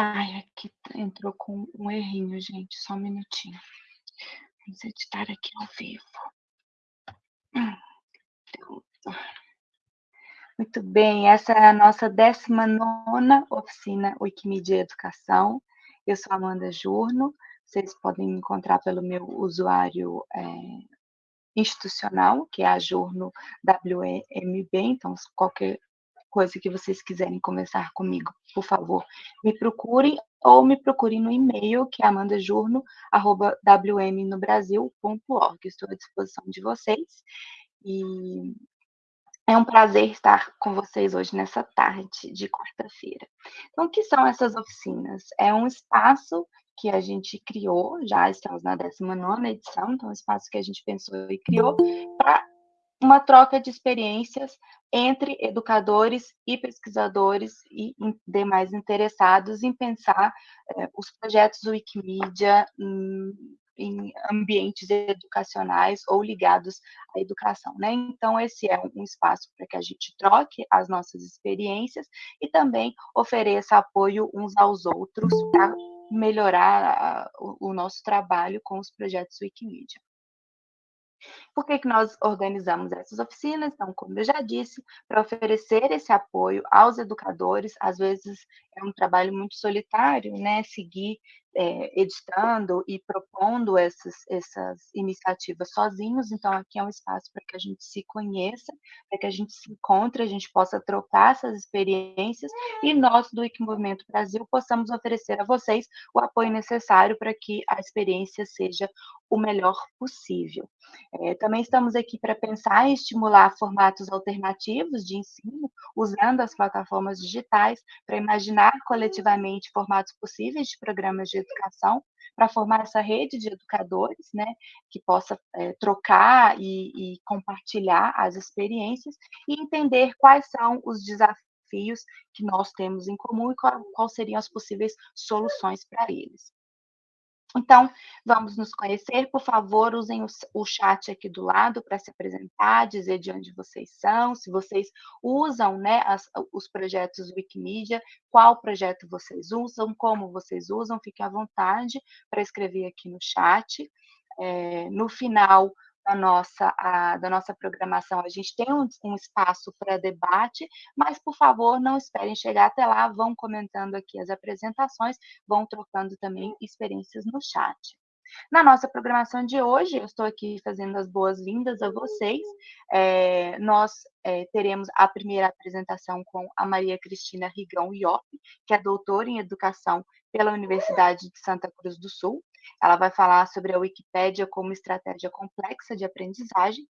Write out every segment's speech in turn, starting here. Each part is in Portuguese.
Ai, aqui entrou com um errinho, gente, só um minutinho. Vamos editar aqui ao vivo. Muito bem, essa é a nossa 19 oficina Wikimedia Educação. Eu sou Amanda Jurno, vocês podem me encontrar pelo meu usuário é, institucional, que é a Jurno WMB, então qualquer coisa que vocês quiserem conversar comigo, por favor, me procurem ou me procurem no e-mail, que é amandajurno.wmnobrasil.org. Estou à disposição de vocês. E é um prazer estar com vocês hoje nessa tarde de quarta-feira. Então, o que são essas oficinas? É um espaço que a gente criou, já estamos na 19 edição, então, é um espaço que a gente pensou e criou para uma troca de experiências entre educadores e pesquisadores e demais interessados em pensar eh, os projetos do Wikimedia em, em, ambientes educacionais ou ligados à educação, né? Então, esse é um espaço para que a gente troque as nossas experiências e também ofereça apoio uns aos outros para melhorar o, o nosso trabalho com os projetos Wikimedia. Por que, que nós organizamos essas oficinas? Então, como eu já disse, para oferecer esse apoio aos educadores, às vezes é um trabalho muito solitário, né? Seguir é, editando e propondo essas, essas iniciativas sozinhos, então aqui é um espaço para que a gente se conheça, para que a gente se encontre, a gente possa trocar essas experiências e nós do Wikimovimento Brasil possamos oferecer a vocês o apoio necessário para que a experiência seja o melhor possível. É, também estamos aqui para pensar e estimular formatos alternativos de ensino, usando as plataformas digitais para imaginar coletivamente formatos possíveis de programas de educação, para formar essa rede de educadores, né, que possa é, trocar e, e compartilhar as experiências e entender quais são os desafios que nós temos em comum e quais seriam as possíveis soluções para eles. Então, vamos nos conhecer. Por favor, usem o, chat aqui do lado para se apresentar, dizer de onde vocês são, se vocês usam né, as, os projetos Wikimedia, qual projeto vocês usam, como vocês usam, fiquem à vontade para escrever aqui no chat. É, no final, da nossa, a, da nossa programação. A gente tem um, um espaço para debate, mas, por favor, não esperem chegar até lá, vão comentando aqui as apresentações, vão trocando também experiências no chat. Na nossa programação de hoje, eu estou aqui fazendo as boas-vindas a vocês. É, nós é, teremos a primeira apresentação com a Maria Cristina Rigão Iop, que é doutora em Educação pela Universidade de Santa Cruz do Sul. Ela vai falar sobre a Wikipédia como estratégia complexa de aprendizagem.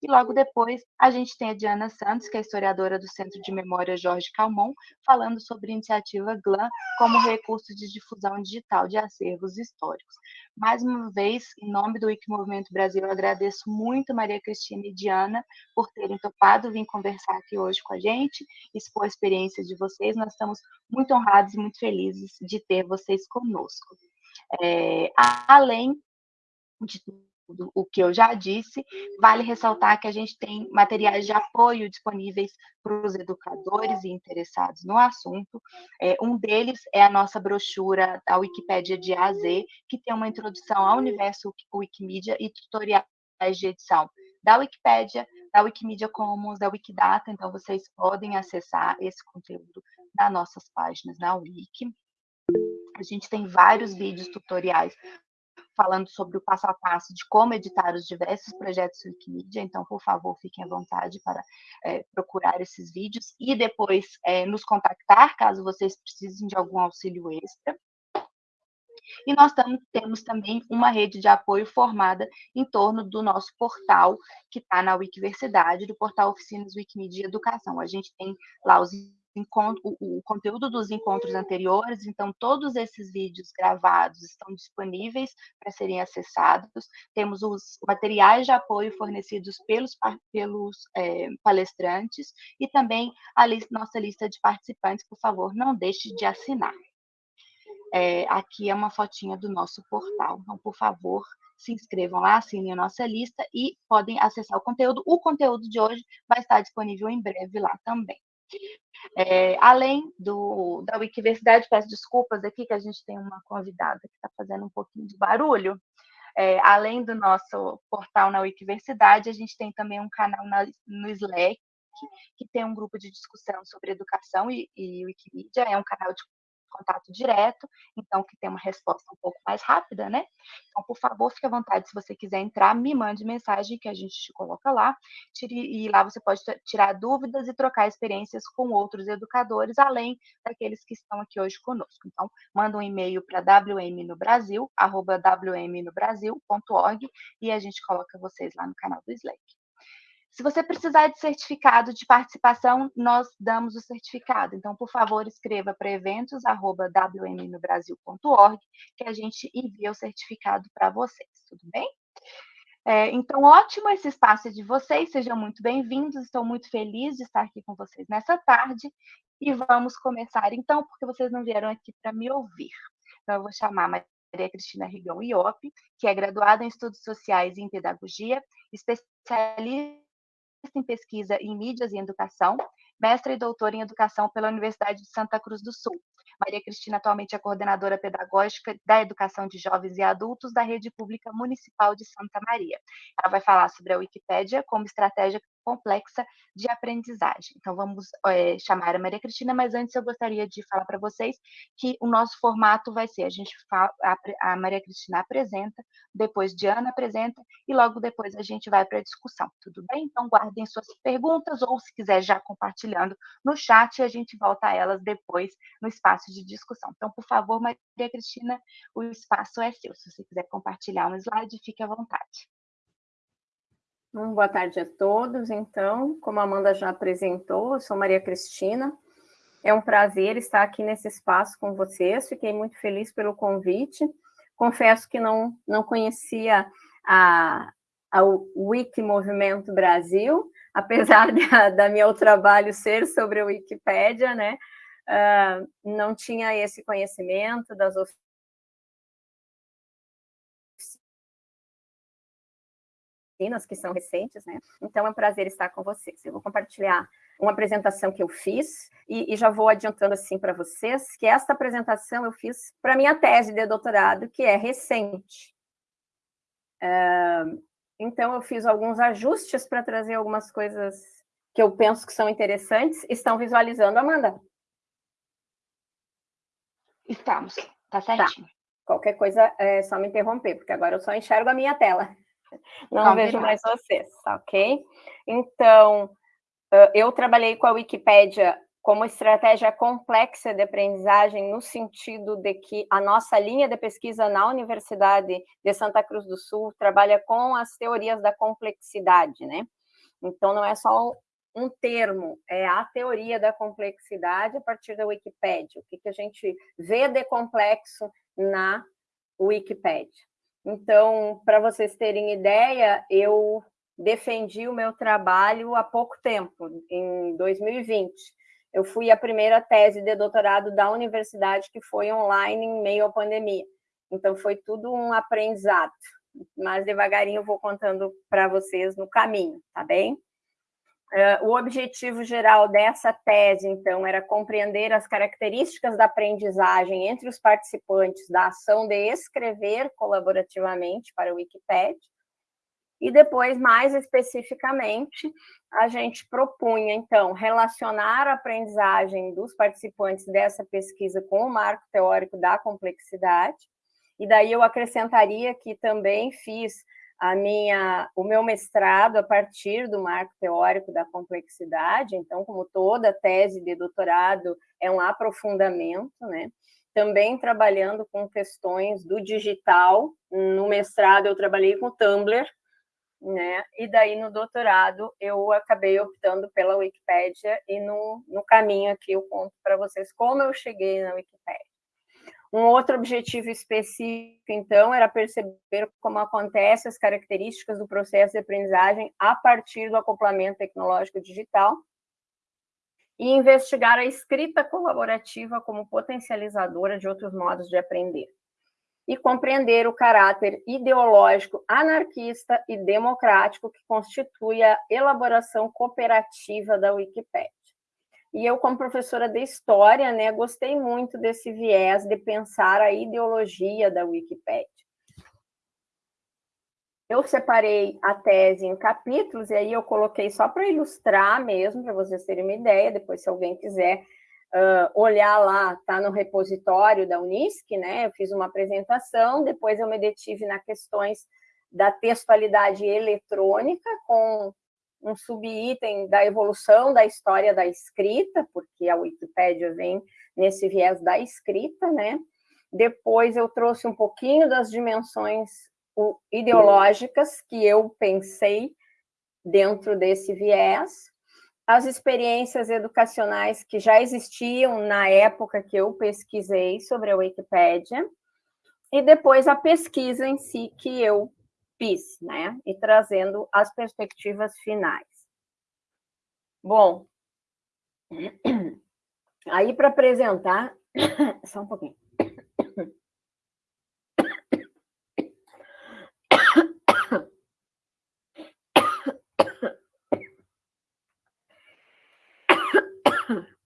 E logo depois, a gente tem a Diana Santos, que é historiadora do Centro de Memória Jorge Calmon, falando sobre a iniciativa GLAM como recurso de difusão digital de acervos históricos. Mais uma vez, em nome do Wikimovimento Brasil, eu agradeço muito Maria Cristina e Diana por terem topado vir conversar aqui hoje com a gente, expor a experiência de vocês. Nós estamos muito honrados e muito felizes de ter vocês conosco. É, além de tudo o que eu já disse, vale ressaltar que a gente tem materiais de apoio disponíveis para os educadores e interessados no assunto. É, um deles é a nossa brochura da Wikipédia de A a Z, que tem uma introdução ao universo Wikimedia e tutoriais de edição da Wikipédia, da Wikimedia Commons, da Wikidata, então vocês podem acessar esse conteúdo nas nossas páginas na Wiki. A gente tem vários vídeos tutoriais falando sobre o passo a passo de como editar os diversos projetos Wikimedia, então, por favor, fiquem à vontade para é, procurar esses vídeos e depois é, nos contactar, caso vocês precisem de algum auxílio extra. E nós temos também uma rede de apoio formada em torno do nosso portal, que está na Wikiversidade, do portal Oficinas Wikimedia Educação. A gente tem lá os o, o conteúdo dos encontros anteriores, então todos esses vídeos gravados estão disponíveis para serem acessados. Temos os materiais de apoio fornecidos pelos, pelos é, palestrantes e também a lista, nossa lista de participantes, por favor, não deixe de assinar. É, aqui é uma fotinha do nosso portal, então, por favor, se inscrevam lá, assinem a nossa lista e podem acessar o conteúdo. O conteúdo de hoje vai estar disponível em breve lá também. É, além do, da Wikiversidade, peço desculpas aqui que a gente tem uma convidada que está fazendo um pouquinho de barulho. É, além do nosso portal na Wikiversidade, a gente tem também um canal na, no Slack, que tem um grupo de discussão sobre educação e, e Wikimedia, é um canal de contato direto, então que tem uma resposta um pouco mais rápida, né? Então, por favor, fique à vontade, se você quiser entrar, me mande mensagem que a gente te coloca lá, tire, e lá você pode tirar dúvidas e trocar experiências com outros educadores, além daqueles que estão aqui hoje conosco. Então, manda um e-mail para wmnobrasil, arroba wmnobrasil.org, e a gente coloca vocês lá no canal do Slack. Se você precisar de certificado de participação, nós damos o certificado. Então, por favor, escreva para eventos.wmnobrasil.org que a gente envia o certificado para vocês, tudo bem? É, então, ótimo esse espaço de vocês, sejam muito bem-vindos, estou muito feliz de estar aqui com vocês nessa tarde e vamos começar então, porque vocês não vieram aqui para me ouvir. Então, eu vou chamar a Maria Cristina Rigão Iop, que é graduada em Estudos Sociais e em Pedagogia, especialista em pesquisa em mídias e educação, mestre e doutora em educação pela Universidade de Santa Cruz do Sul. Maria Cristina atualmente é coordenadora pedagógica da educação de jovens e adultos da Rede Pública Municipal de Santa Maria. Ela vai falar sobre a Wikipédia como estratégia complexa de aprendizagem. Então, vamos é, chamar a Maria Cristina, mas antes eu gostaria de falar para vocês que o nosso formato vai ser, a gente fala, a, Maria Cristina apresenta, depois Diana apresenta, e logo depois a gente vai para a discussão, tudo bem? Então, guardem suas perguntas, ou se quiser já compartilhando no chat, a gente volta a elas depois no espaço de discussão. Então, por favor, Maria Cristina, o espaço é seu. Se você quiser compartilhar um slide, fique à vontade. Boa tarde a todos. Então, como a Amanda já apresentou, eu sou Maria Cristina. É um prazer estar aqui nesse espaço com vocês. Fiquei muito feliz pelo convite. Confesso que não, não conhecia a, a Wiki Movimento Brasil, apesar da, da meu trabalho ser sobre a Wikipédia, né? Uh, não tinha esse conhecimento das oficinas, que são recentes, né? Então é um prazer estar com vocês. Eu vou compartilhar uma apresentação que eu fiz e, e já vou adiantando assim para vocês que esta apresentação eu fiz para minha tese de doutorado, que é recente. Uh, então eu fiz alguns ajustes para trazer algumas coisas que eu penso que são interessantes. Estão visualizando, Amanda? Estamos, tá, tá. certinho. Tá. Qualquer coisa é só me interromper, porque agora eu só enxergo a minha tela. Não vejo mais vocês, ok? Então, eu trabalhei com a Wikipédia como estratégia complexa de aprendizagem, no sentido de que a nossa linha de pesquisa na Universidade de Santa Cruz do Sul trabalha com as teorias da complexidade, né? Então, não é só um termo, é a teoria da complexidade a partir da Wikipédia. O que, que a gente vê de complexo na Wikipédia. Então, para vocês terem ideia, eu defendi o meu trabalho há pouco tempo, em 2020. Eu fui a primeira tese de doutorado da universidade que foi online em meio à pandemia. Então, foi tudo um aprendizado. Mas devagarinho eu vou contando para vocês no caminho, tá bem? Uh, o objetivo geral dessa tese, então, era compreender as características da aprendizagem entre os participantes da ação de escrever colaborativamente para o Wikipedia, e depois, mais especificamente, a gente propunha, então, relacionar a aprendizagem dos participantes dessa pesquisa com o marco teórico da complexidade, e daí eu acrescentaria que também fiz a minha, o meu mestrado a partir do marco teórico da complexidade, então, como toda tese de doutorado, é um aprofundamento, né? Também trabalhando com questões do digital, no mestrado eu trabalhei com Tumblr, né? E daí no doutorado eu acabei optando pela Wikipédia e no, no caminho aqui eu conto para vocês como eu cheguei na Wikipédia. Um outro objetivo específico, então, era perceber como acontecem as características do processo de aprendizagem a partir do acoplamento tecnológico digital e investigar a escrita colaborativa como potencializadora de outros modos de aprender e compreender o caráter ideológico anarquista e democrático que constitui a elaboração cooperativa da Wikipédia. E eu, como professora de História, né, gostei muito desse viés de pensar a ideologia da Wikipédia. Eu separei a tese em capítulos, e aí eu coloquei só para ilustrar mesmo, para vocês terem uma ideia, depois se alguém quiser uh, olhar lá, está no repositório da Unisc, né? Eu fiz uma apresentação, depois eu me detive nas questões da textualidade eletrônica, com um subitem da evolução da história da escrita, porque a Wikipédia vem nesse viés da escrita, né? Depois eu trouxe um pouquinho das dimensões ideológicas que eu pensei dentro desse viés, as experiências educacionais que já existiam na época que eu pesquisei sobre a Wikipédia, e depois a pesquisa em si que eu fiz, né? E trazendo as perspectivas finais. Bom, aí para apresentar, só um pouquinho.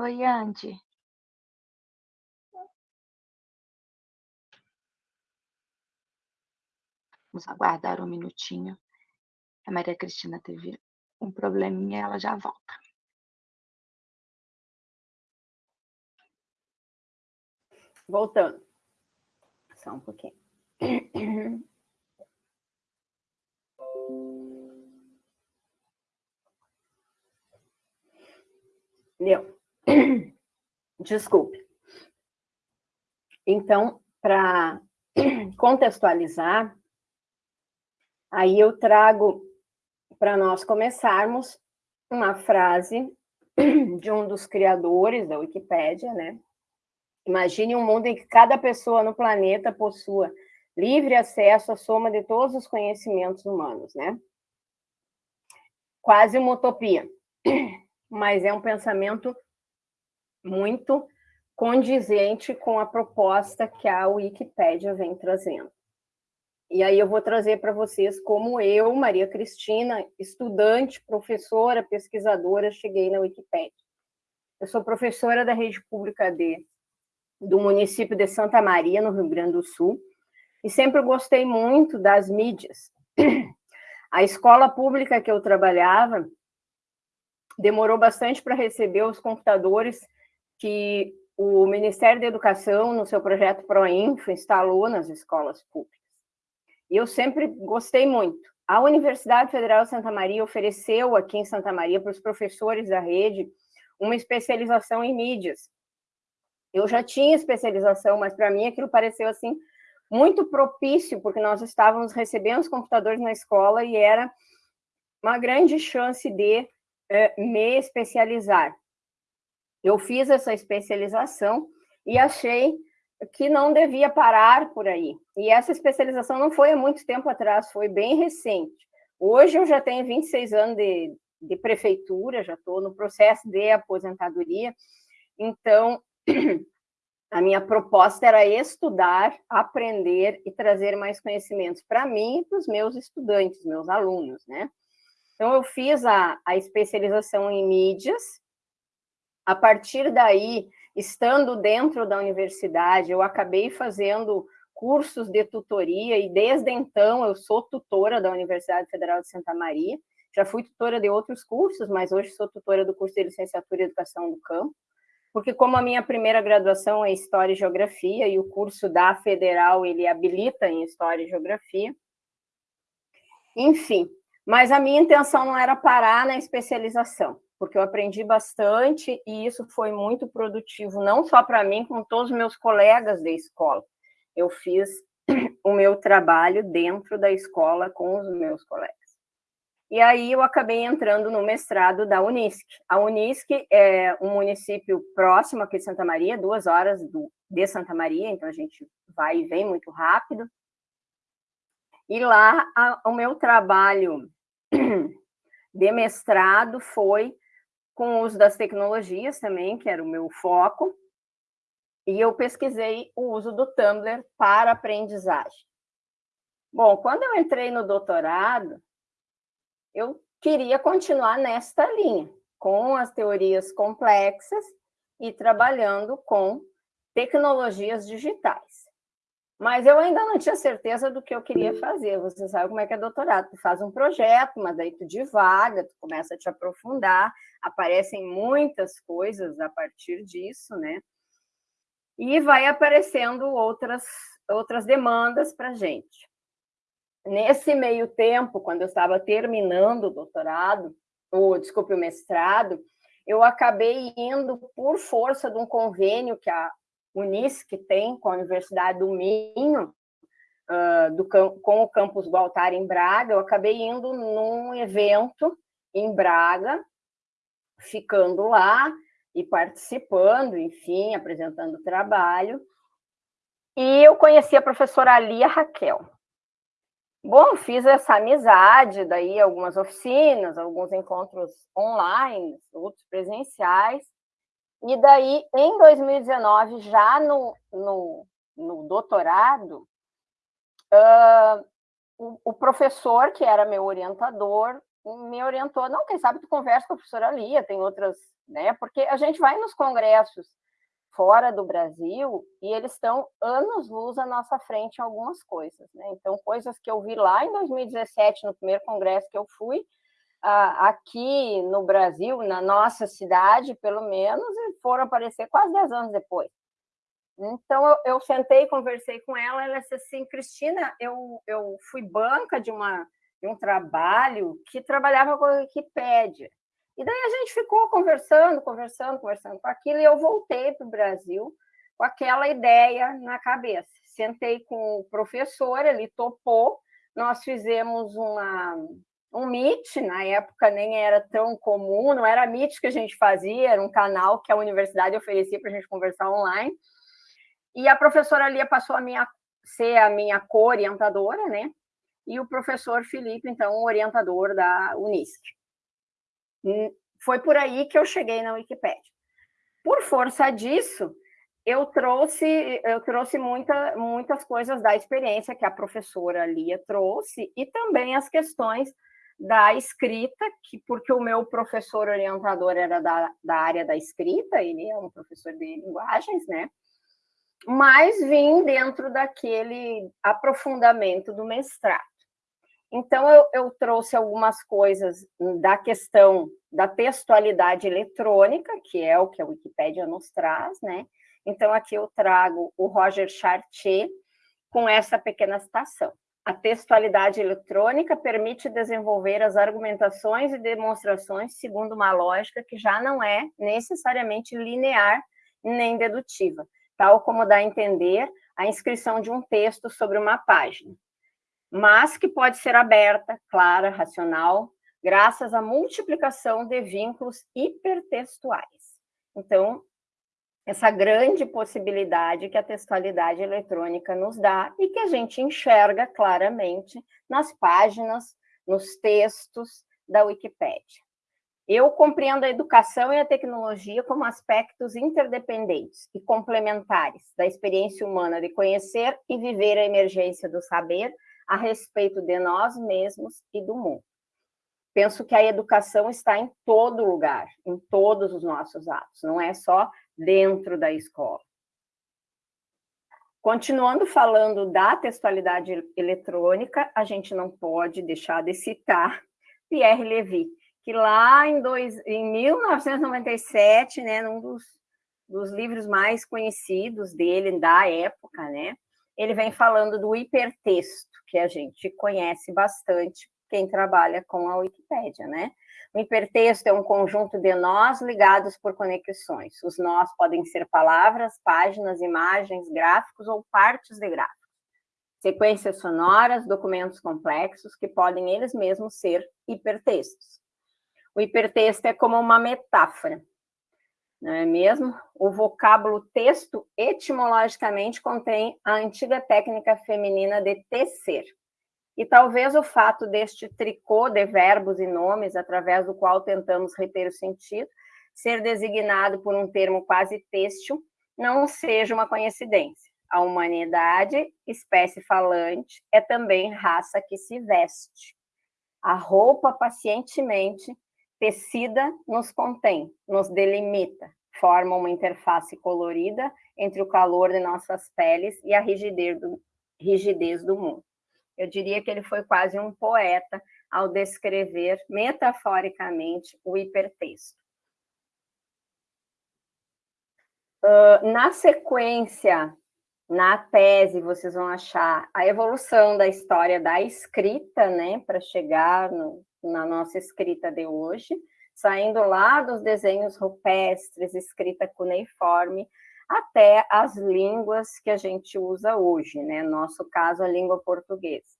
Oi, Andy. Vamos aguardar um minutinho. A Maria Cristina teve um probleminha, ela já volta. Voltando. Só um pouquinho. Deu. Desculpe. Então, para contextualizar, aí eu trago para nós começarmos uma frase de um dos criadores da Wikipédia, né? Imagine um mundo em que cada pessoa no planeta possua livre acesso à soma de todos os conhecimentos humanos, né? Quase uma utopia, mas é um pensamento muito condizente com a proposta que a Wikipédia vem trazendo. E aí eu vou trazer para vocês como eu, Maria Cristina, estudante, professora, pesquisadora, cheguei na Wikipédia. Eu sou professora da rede pública do município de Santa Maria, no Rio Grande do Sul, e sempre gostei muito das mídias. A escola pública que eu trabalhava demorou bastante para receber os computadores que o Ministério da Educação, no seu projeto ProInfo, instalou nas escolas públicas. E eu sempre gostei muito. A Universidade Federal de Santa Maria ofereceu aqui em Santa Maria para os professores da rede uma especialização em mídias. Eu já tinha especialização, mas para mim aquilo pareceu assim muito propício, porque nós estávamos recebendo os computadores na escola e era uma grande chance de eh, me especializar eu fiz essa especialização e achei que não devia parar por aí. E essa especialização não foi há muito tempo atrás, foi bem recente. Hoje eu já tenho 26 anos de, de prefeitura, já estou no processo de aposentadoria, então a minha proposta era estudar, aprender e trazer mais conhecimentos para mim e para os meus estudantes, meus alunos, né? Então, eu fiz a, a especialização em mídias, a partir daí, estando dentro da universidade, eu acabei fazendo cursos de tutoria e desde então eu sou tutora da Universidade Federal de Santa Maria. Já fui tutora de outros cursos, mas hoje sou tutora do curso de licenciatura em educação do campo, porque como a minha primeira graduação é História e Geografia e o curso da Federal ele habilita em História e Geografia. Enfim, mas a minha intenção não era parar na especialização porque eu aprendi bastante e isso foi muito produtivo, não só para mim, como todos os meus colegas da escola. Eu fiz o meu trabalho dentro da escola com os meus colegas. E aí eu acabei entrando no mestrado da Unisc. A Unisc é um município próximo aqui de Santa Maria, duas horas do, de Santa Maria, então a gente vai e vem muito rápido. E lá a, o meu trabalho de mestrado foi com o uso das tecnologias também, que era o meu foco, e eu pesquisei o uso do Tumblr para aprendizagem. Bom, quando eu entrei no doutorado, eu queria continuar nesta linha, com as teorias complexas e trabalhando com tecnologias digitais. Mas eu ainda não tinha certeza do que eu queria fazer. Você sabe como é que é doutorado. Tu faz um projeto, mas daí tu divaga, tu começa a te aprofundar, aparecem muitas coisas a partir disso, né? E vai aparecendo outras, outras demandas para a gente. Nesse meio tempo, quando eu estava terminando o doutorado, ou, desculpe, o mestrado, eu acabei indo por força de um convênio que a Unisc tem com a Universidade do Minho, uh, do, com o campus Gualtar em Braga, eu acabei indo num evento em Braga, ficando lá e participando, enfim, apresentando trabalho. E eu conheci a professora Lia Raquel. Bom, fiz essa amizade, daí algumas oficinas, alguns encontros online, outros presenciais, e daí, em 2019, já no, no, no doutorado, uh, o, o, professor, que era meu orientador, me orientou, não, quem sabe tu conversa com a professora Lia, tem outras, né, porque a gente vai nos congressos fora do Brasil e eles estão anos-luz à nossa frente em algumas coisas, né, então coisas que eu vi lá em 2017, no primeiro congresso que eu fui, aqui no Brasil, na nossa cidade, pelo menos, e foram aparecer quase 10 anos depois. Então, eu, eu sentei, conversei com ela, ela disse assim, Cristina, eu, eu fui banca de, uma, de um trabalho que trabalhava com a Wikipédia. E daí a gente ficou conversando, conversando, conversando com aquilo, e eu voltei para o Brasil com aquela ideia na cabeça. Sentei com o professor, ele topou, nós fizemos uma, um Meet, na época nem era tão comum, não era Meet que a gente fazia, era um canal que a universidade oferecia para a gente conversar online. E a professora Lia passou a minha, ser a minha co-orientadora, né? E o professor Felipe, então, o orientador da Unisc. Hum, foi por aí que eu cheguei na Wikipédia. Por força disso, eu trouxe, eu trouxe muita, muitas coisas da experiência que a professora Lia trouxe e também as questões da escrita, que porque o meu professor orientador era da, da área da escrita, ele é um professor de linguagens, né? Mas vim dentro daquele aprofundamento do mestrado. Então, eu, eu trouxe algumas coisas da questão da textualidade eletrônica, que é o que a Wikipédia nos traz, né? Então, aqui eu trago o Roger Chartier com essa pequena citação. A textualidade eletrônica permite desenvolver as argumentações e demonstrações segundo uma lógica que já não é necessariamente linear nem dedutiva, tal como dá a entender a inscrição de um texto sobre uma página, mas que pode ser aberta, clara, racional, graças à multiplicação de vínculos hipertextuais. Então, essa grande possibilidade que a textualidade eletrônica nos dá e que a gente enxerga claramente nas páginas, nos textos da Wikipédia. Eu compreendo a educação e a tecnologia como aspectos interdependentes e complementares da experiência humana de conhecer e viver a emergência do saber a respeito de nós mesmos e do mundo. Penso que a educação está em todo lugar, em todos os nossos atos, não é só dentro da escola. Continuando falando da textualidade eletrônica, a gente não pode deixar de citar Pierre Levy, que lá em, dois, em 1997, né, num dos, dos livros mais conhecidos dele, da época, né, ele vem falando do hipertexto, que a gente conhece bastante, quem trabalha com a Wikipédia, né? O hipertexto é um conjunto de nós ligados por conexões. Os nós podem ser palavras, páginas, imagens, gráficos ou partes de gráficos. Sequências sonoras, documentos complexos que podem eles mesmos ser hipertextos. O hipertexto é como uma metáfora, não é mesmo? O vocábulo texto, etimologicamente, contém a antiga técnica feminina de tecer, e talvez o fato deste tricô de verbos e nomes, através do qual tentamos reter o sentido, ser designado por um termo quase têxtil, não seja uma coincidência. A humanidade, espécie falante, é também raça que se veste. A roupa pacientemente tecida nos contém, nos delimita, forma uma interface colorida entre o calor de nossas peles e a rigidez do, rigidez do mundo. Eu diria que ele foi quase um poeta ao descrever metaforicamente o hipertexto. Uh, na sequência, na tese, vocês vão achar a evolução da história da escrita, né, para chegar no, na nossa escrita de hoje, saindo lá dos desenhos rupestres, escrita cuneiforme, até as línguas que a gente usa hoje, né? No nosso caso, a língua portuguesa.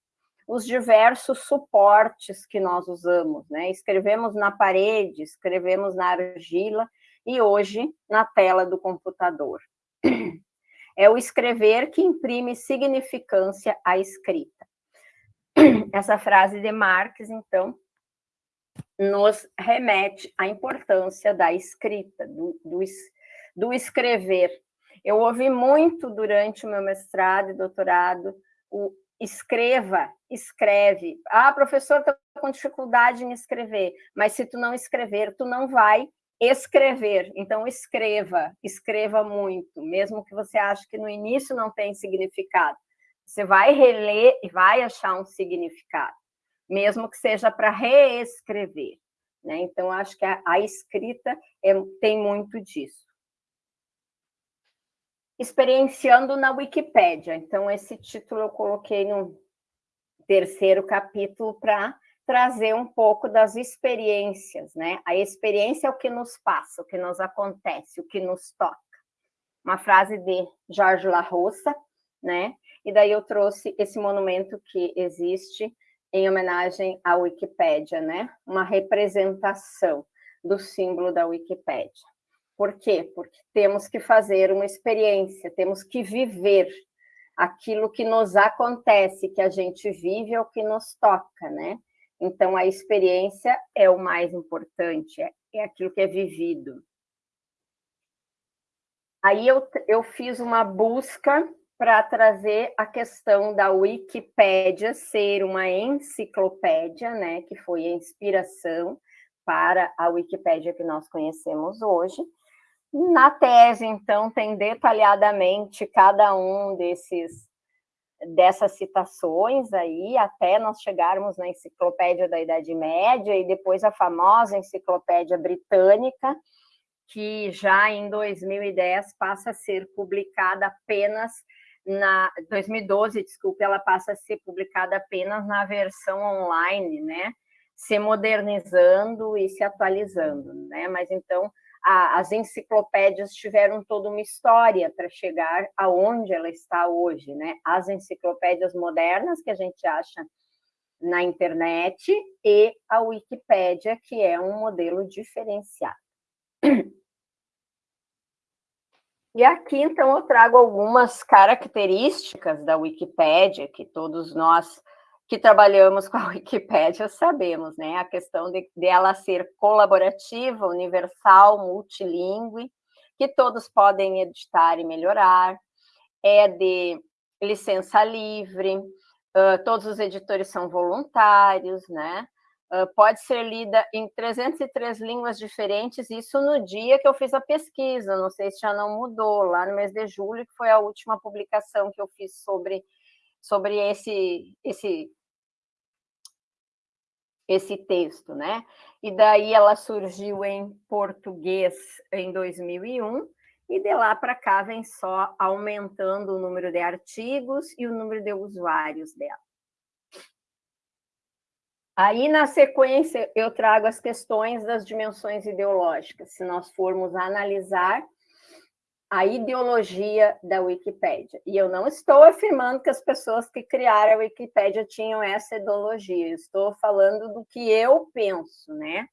Os diversos suportes que nós usamos, né? Escrevemos na parede, escrevemos na argila e hoje na tela do computador. É o escrever que imprime significância à escrita. Essa frase de Marx, então, nos remete à importância da escrita, do, do, do escrever. Eu ouvi muito durante o meu mestrado e doutorado o escreva, escreve. Ah, professor, estou com dificuldade em escrever, mas se tu não escrever, tu não vai escrever. Então, escreva, escreva muito, mesmo que você ache que no início não tem significado. Você vai reler e vai achar um significado, mesmo que seja para reescrever. Né? Então, acho que a, a escrita é, tem muito disso experienciando na Wikipédia. Então, esse título eu coloquei no terceiro capítulo para trazer um pouco das experiências, né? A experiência é o que nos passa, o que nos acontece, o que nos toca. Uma frase de Jorge La Roça, né? E daí eu trouxe esse monumento que existe em homenagem à Wikipédia, né? Uma representação do símbolo da Wikipédia. Por quê? Porque temos que fazer uma experiência, temos que viver aquilo que nos acontece, que a gente vive o que nos toca, né? Então, a experiência é o mais importante, é, é aquilo que é vivido. Aí eu, eu fiz uma busca para trazer a questão da Wikipédia ser uma enciclopédia, né, que foi a inspiração para a Wikipédia que nós conhecemos hoje, na tese, então, tem detalhadamente cada um desses dessas citações aí, até nós chegarmos na Enciclopédia da Idade Média e depois a famosa Enciclopédia Britânica, que já em 2010 passa a ser publicada apenas na 2012, desculpe, ela passa a ser publicada apenas na versão online, né? Se modernizando e se atualizando, né? Mas então a, as enciclopédias tiveram toda uma história para chegar aonde ela está hoje, né? As enciclopédias modernas que a gente acha na internet e a Wikipédia, que é um modelo diferenciado. E aqui, então, eu trago algumas características da Wikipédia que todos nós que trabalhamos com a Wikipédia sabemos, né? A questão de, de ela ser colaborativa, universal, multilingüe, que todos podem editar e melhorar, é de licença livre, uh, todos os editores são voluntários, né? Uh, pode ser lida em 303 línguas diferentes, isso no dia que eu fiz a pesquisa, não sei se já não mudou, lá no mês de julho, que foi a última publicação que eu fiz sobre, sobre esse, esse esse texto, né? E daí ela surgiu em português em 2001, e de lá para cá vem só aumentando o número de artigos e o número de usuários dela. Aí, na sequência, eu trago as questões das dimensões ideológicas. Se nós formos analisar a ideologia da Wikipédia. E eu não estou afirmando que as pessoas que criaram a Wikipédia tinham essa ideologia, estou falando do que eu penso, né?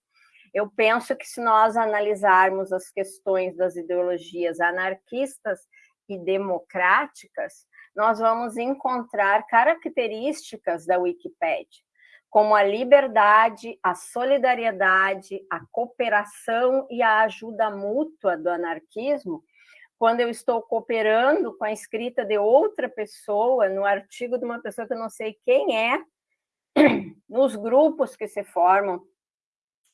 Eu penso que se nós analisarmos as questões das ideologias anarquistas e democráticas, nós vamos encontrar características da Wikipédia, como a liberdade, a solidariedade, a cooperação e a ajuda mútua do anarquismo, quando eu estou cooperando com a escrita de outra pessoa, no artigo de uma pessoa que eu não sei quem é, nos grupos que se formam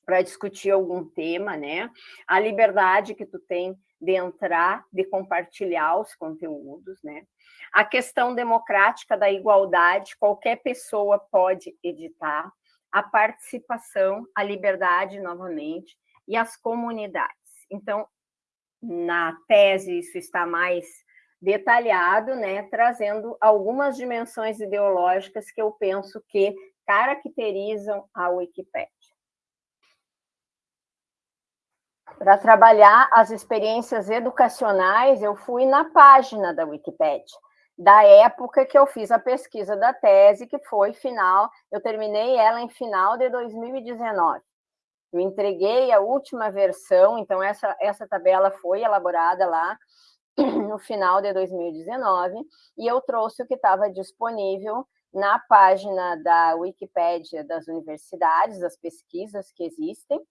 para discutir algum tema, né? A liberdade que tu tem de entrar, de compartilhar os conteúdos, né? A questão democrática da igualdade, qualquer pessoa pode editar, a participação, a liberdade, novamente, e as comunidades. Então, na tese, isso está mais detalhado, né, trazendo algumas dimensões ideológicas que eu penso que caracterizam a Wikipédia. Para trabalhar as experiências educacionais, eu fui na página da Wikipédia, da época que eu fiz a pesquisa da tese, que foi final, eu terminei ela em final de 2019. Eu entreguei a última versão, então essa, essa tabela foi elaborada lá no final de 2019, e eu trouxe o que estava disponível na página da Wikipédia das universidades, das pesquisas que existem,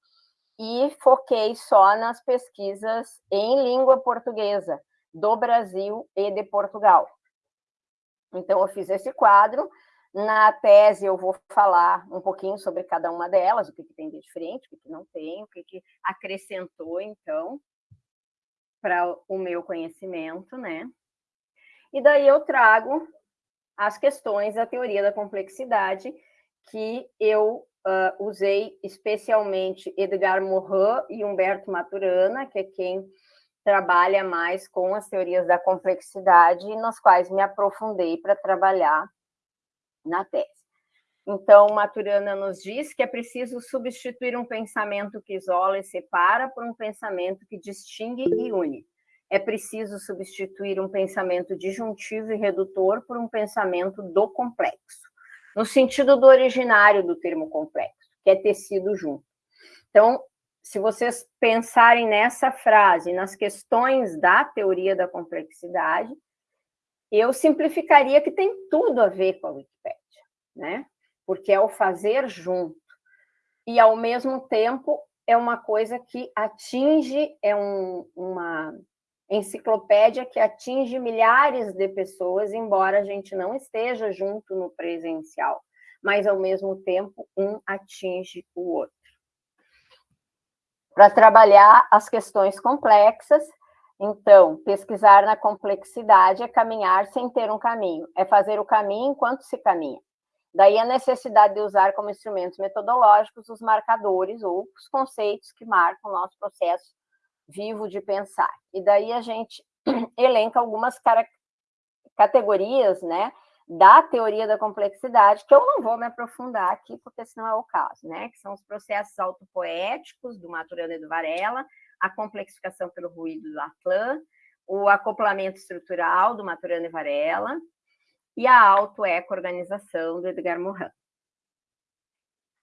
e foquei só nas pesquisas em língua portuguesa do Brasil e de Portugal. Então, eu fiz esse quadro. Na tese, eu vou falar um pouquinho sobre cada uma delas, o que, que tem de diferente, o que, que não tem, o que, que acrescentou, então, para o meu conhecimento, né? E daí eu trago as questões da teoria da complexidade, que eu uh, usei especialmente Edgar Morin e Humberto Maturana, que é quem trabalha mais com as teorias da complexidade, nas quais me aprofundei para trabalhar na tese. Então, Maturana nos diz que é preciso substituir um pensamento que isola e separa por um pensamento que distingue e une. É preciso substituir um pensamento disjuntivo e redutor por um pensamento do complexo, no sentido do originário do termo complexo, que é tecido junto. Então, se vocês pensarem nessa frase, nas questões da teoria da complexidade, eu simplificaria que tem tudo a ver com a Wikipédia, né? Porque é o fazer junto. E, ao mesmo tempo, é uma coisa que atinge, é um, uma enciclopédia que atinge milhares de pessoas, embora a gente não esteja junto no presencial, mas, ao mesmo tempo, um atinge o outro para trabalhar as questões complexas. Então, pesquisar na complexidade é caminhar sem ter um caminho, é fazer o caminho enquanto se caminha. Daí a necessidade de usar como instrumentos metodológicos os marcadores ou os conceitos que marcam o nosso processo vivo de pensar. E daí a gente elenca algumas categorias, né, da teoria da complexidade, que eu não vou me aprofundar aqui, porque senão é o caso, né? Que são os processos autopoéticos do Maturana e do Varela, a complexificação pelo ruído do Atlan, o acoplamento estrutural do Maturana e Varela e a autoeco-organização do Edgar Morin.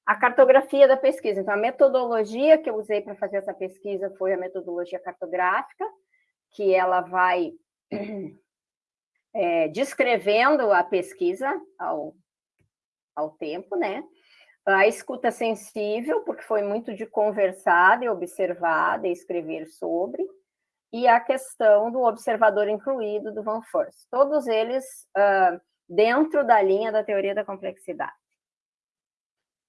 A cartografia da pesquisa. Então, a metodologia que eu usei para fazer essa pesquisa foi a metodologia cartográfica, que ela vai é, descrevendo a pesquisa ao, ao tempo, né? A escuta sensível, porque foi muito de conversar, de observar, de escrever sobre, e a questão do observador incluído do Van Forst. Todos eles uh, dentro da linha da teoria da complexidade.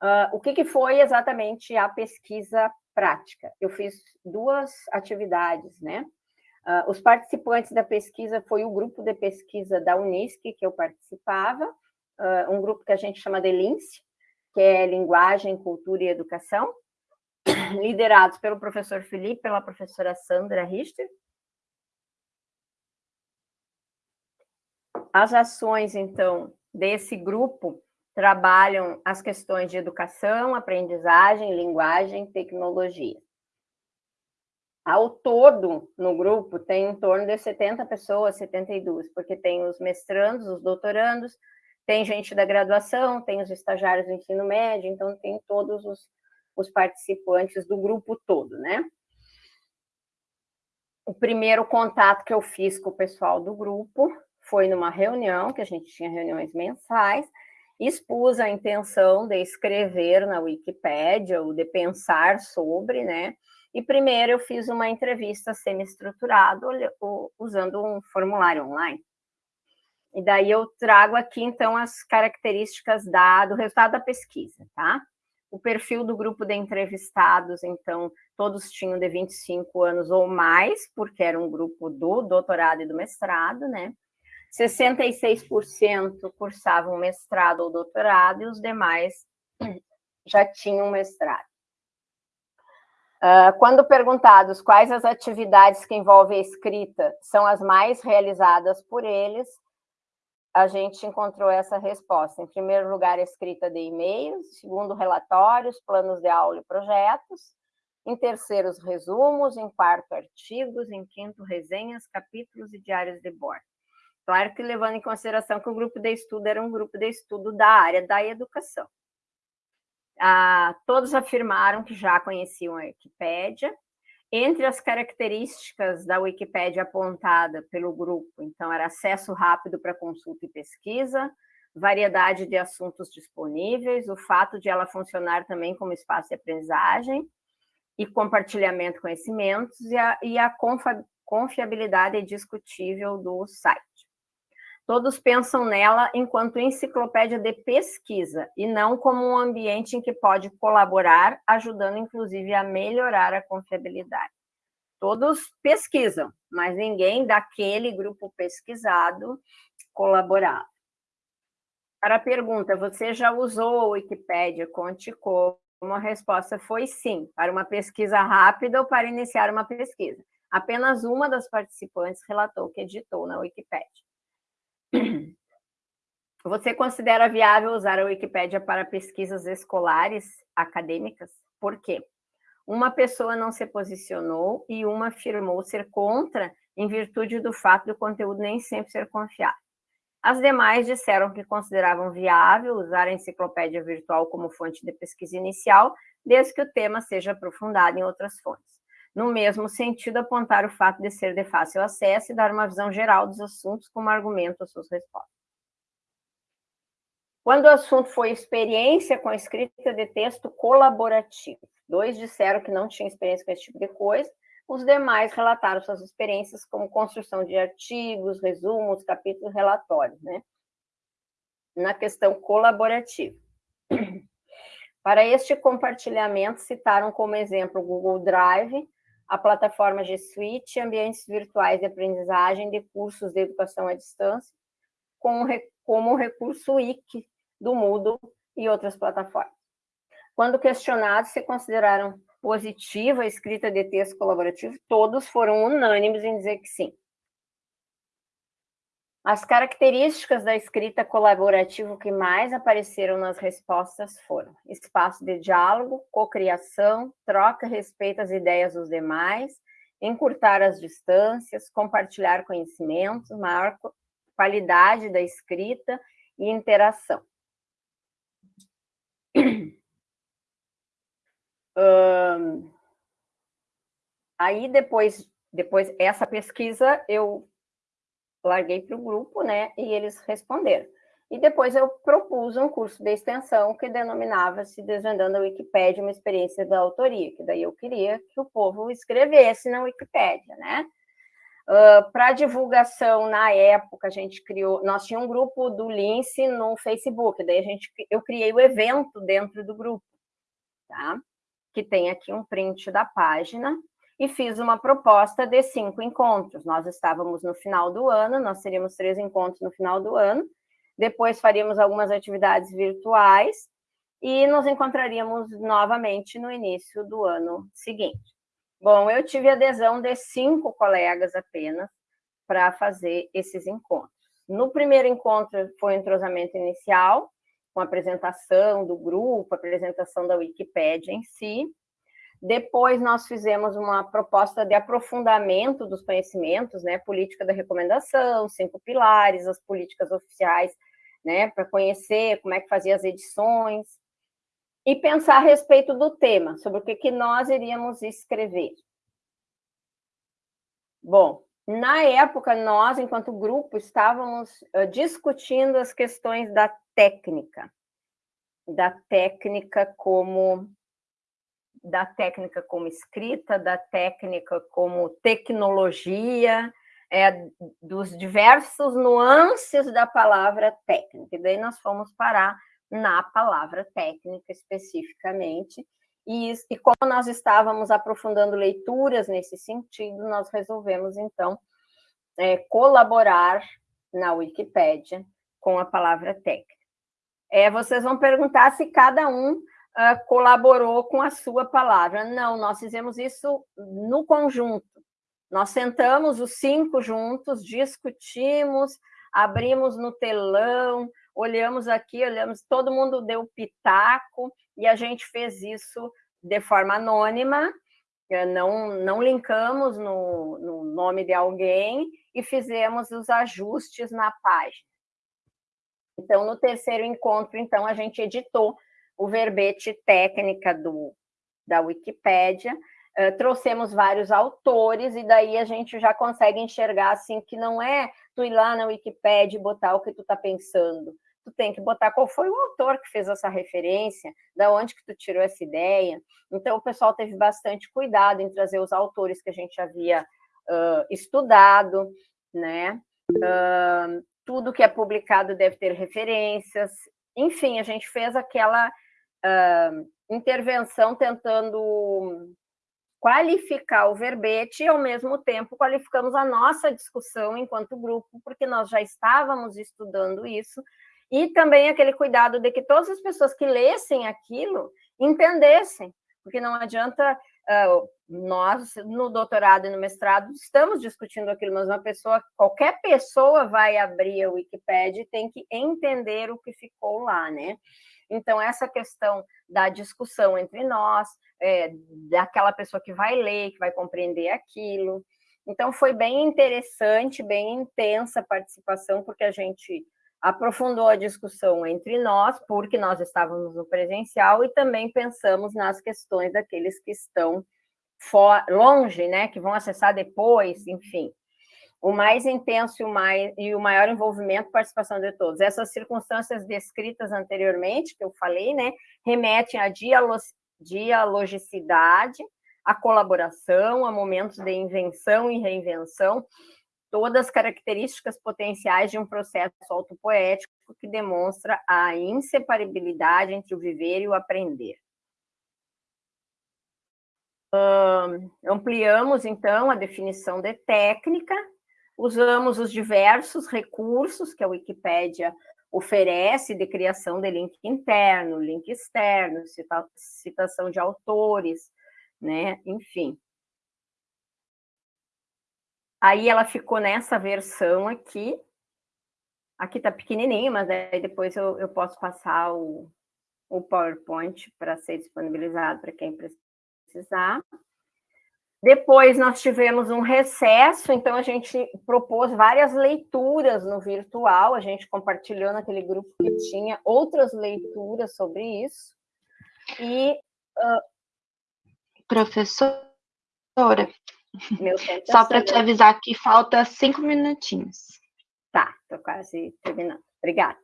Uh, o que, que foi exatamente a pesquisa prática? Eu fiz duas atividades, né? Uh, os participantes da pesquisa foi o grupo de pesquisa da Unisc, que eu participava, uh, um grupo que a gente chama de LINCE, que é Linguagem, Cultura e Educação, liderados pelo professor Felipe, pela professora Sandra Richter. As ações, então, desse grupo trabalham as questões de educação, aprendizagem, linguagem, tecnologia. Ao todo, no grupo, tem em torno de 70 pessoas, 72, porque tem os mestrandos, os doutorandos, tem gente da graduação, tem os estagiários do ensino médio, então tem todos os, os participantes do grupo todo, né? O primeiro contato que eu fiz com o pessoal do grupo foi numa reunião, que a gente tinha reuniões mensais, expus a intenção de escrever na Wikipédia, ou de pensar sobre, né, E primeiro eu fiz uma entrevista semi-estruturada usando um formulário online. E daí eu trago aqui, então, as características da, do resultado da pesquisa, tá? O perfil do grupo de entrevistados, então, todos tinham de 25 anos ou mais, porque era um grupo do doutorado e do mestrado, né? 66% cursavam mestrado ou doutorado e os demais já tinham mestrado. Uh, quando perguntados quais as atividades que envolvem a escrita são as mais realizadas por eles, a gente encontrou essa resposta. Em primeiro lugar, a escrita de e-mails, segundo, relatórios, planos de aula e projetos, em terceiro, os resumos, em quarto, artigos, em quinto, resenhas, capítulos e diários de bordo. Claro que levando em consideração que o grupo de estudo era um grupo de estudo da área da educação. Ah, todos afirmaram que já conheciam a Wikipédia. Entre as características da Wikipédia apontada pelo grupo, então, era acesso rápido para consulta e pesquisa, variedade de assuntos disponíveis, o fato de ela funcionar também como espaço de aprendizagem e compartilhamento de conhecimentos e a, e a confiabilidade discutível do site. Todos pensam nela enquanto enciclopédia de pesquisa e não como um ambiente em que pode colaborar, ajudando inclusive a melhorar a confiabilidade. Todos pesquisam, mas ninguém daquele grupo pesquisado colaborava. Para a pergunta, você já usou a Wikipédia? Conte como. A resposta foi sim, para uma pesquisa rápida ou para iniciar uma pesquisa. Apenas uma das participantes relatou que editou na Wikipédia. Você considera viável usar a Wikipédia para pesquisas escolares, acadêmicas? Por quê? Uma pessoa não se posicionou e uma afirmou ser contra em virtude do fato do conteúdo nem sempre ser confiável. As demais disseram que consideravam viável usar a enciclopédia virtual como fonte de pesquisa inicial, desde que o tema seja aprofundado em outras fontes. No mesmo sentido, apontar o fato de ser de fácil acesso e dar uma visão geral dos assuntos como argumento às suas respostas. Quando o assunto foi experiência com escrita de texto colaborativo, dois disseram que não tinham experiência com esse tipo de coisa, os demais relataram suas experiências como construção de artigos, resumos, capítulos, relatórios, né? Na questão colaborativa. Para este compartilhamento, citaram como exemplo o Google Drive, a plataforma G Suite, ambientes virtuais de aprendizagem de cursos de educação à distância, como o recurso Wiki do Moodle e outras plataformas. Quando questionados se consideraram positiva a escrita de texto colaborativo, todos foram unânimes em dizer que sim. As características da escrita colaborativa que mais apareceram nas respostas foram espaço de diálogo, cocriação, troca respeito às ideias dos demais, encurtar as distâncias, compartilhar conhecimentos, maior qualidade da escrita e interação. Aí, depois, depois, essa pesquisa, eu larguei para o grupo, né, e eles responderam. E depois eu propus um curso de extensão que denominava-se Desvendando a Wikipédia, uma experiência da autoria, que daí eu queria que o povo escrevesse na Wikipédia, né? Uh, para divulgação, na época, a gente criou, nós tínhamos um grupo do Lince no Facebook, daí a gente, eu criei o evento dentro do grupo, tá? Que tem aqui um print da página, e fiz uma proposta de cinco encontros. Nós estávamos no final do ano, nós teríamos três encontros no final do ano, depois faríamos algumas atividades virtuais e nos encontraríamos novamente no início do ano seguinte. Bom, eu tive adesão de cinco colegas apenas para fazer esses encontros. No primeiro encontro foi o entrosamento inicial, com apresentação do grupo, apresentação da Wikipédia em si, depois nós fizemos uma proposta de aprofundamento dos conhecimentos, né, política da recomendação, cinco pilares, as políticas oficiais, né, para conhecer como é que fazia as edições, e pensar a respeito do tema, sobre o que, que nós iríamos escrever. Bom, na época, nós, enquanto grupo, estávamos discutindo as questões da técnica, da técnica como da técnica como escrita, da técnica como tecnologia, é, dos diversos nuances da palavra técnica. E daí nós fomos parar na palavra técnica especificamente. E, e como nós estávamos aprofundando leituras nesse sentido, nós resolvemos, então, é, colaborar na Wikipédia com a palavra técnica. É, vocês vão perguntar se cada um uh, colaborou com a sua palavra. Não, nós fizemos isso no conjunto. Nós sentamos os cinco juntos, discutimos, abrimos no telão, olhamos aqui, olhamos, todo mundo deu pitaco e a gente fez isso de forma anônima, eh, não, não linkamos no, no nome de alguém e fizemos os ajustes na página. Então, no terceiro encontro, então, a gente editou o verbete técnica do, da Wikipédia, uh, trouxemos vários autores, e daí a gente já consegue enxergar, assim, que não é tu ir lá na Wikipédia e botar o que tu está pensando, tu tem que botar qual foi o autor que fez essa referência, da onde que tu tirou essa ideia. Então, o pessoal teve bastante cuidado em trazer os autores que a gente havia uh, estudado, né? Uh, tudo que é publicado deve ter referências. Enfim, a gente fez aquela uh, intervenção tentando qualificar o verbete e, ao mesmo tempo, qualificamos a nossa discussão enquanto grupo, porque nós já estávamos estudando isso, e também aquele cuidado de que todas as pessoas que lessem aquilo entendessem, porque não adianta uh, nós, no doutorado e no mestrado, estamos discutindo aquilo, mas uma pessoa, qualquer pessoa vai abrir a Wikipédia e tem que entender o que ficou lá, né? Então, essa questão da discussão entre nós, é, daquela pessoa que vai ler, que vai compreender aquilo. Então, foi bem interessante, bem intensa a participação, porque a gente aprofundou a discussão entre nós, porque nós estávamos no presencial, e também pensamos nas questões daqueles que estão for, longe, né, que vão acessar depois, enfim. O mais intenso e o, mais, e o maior envolvimento, participação de todos. Essas circunstâncias descritas anteriormente, que eu falei, né, remetem à dialogicidade, à colaboração, a momentos de invenção e reinvenção, todas as características potenciais de um processo autopoético que demonstra a inseparabilidade entre o viver e o aprender. Ampliamos, então, a definição de técnica, usamos os diversos recursos que a Wikipédia oferece de criação de link interno, link externo, cita citação de autores, né? enfim. Aí ela ficou nessa versão aqui. Aqui está pequenininho, mas aí depois eu, eu posso passar o, o PowerPoint para ser disponibilizado para quem precisar. Depois nós tivemos um recesso, então a gente propôs várias leituras no virtual, a gente compartilhou naquele grupo que tinha outras leituras sobre isso. E... Uh... Professora, só para te avisar que falta cinco minutinhos. Tá, estou quase terminando. Obrigada.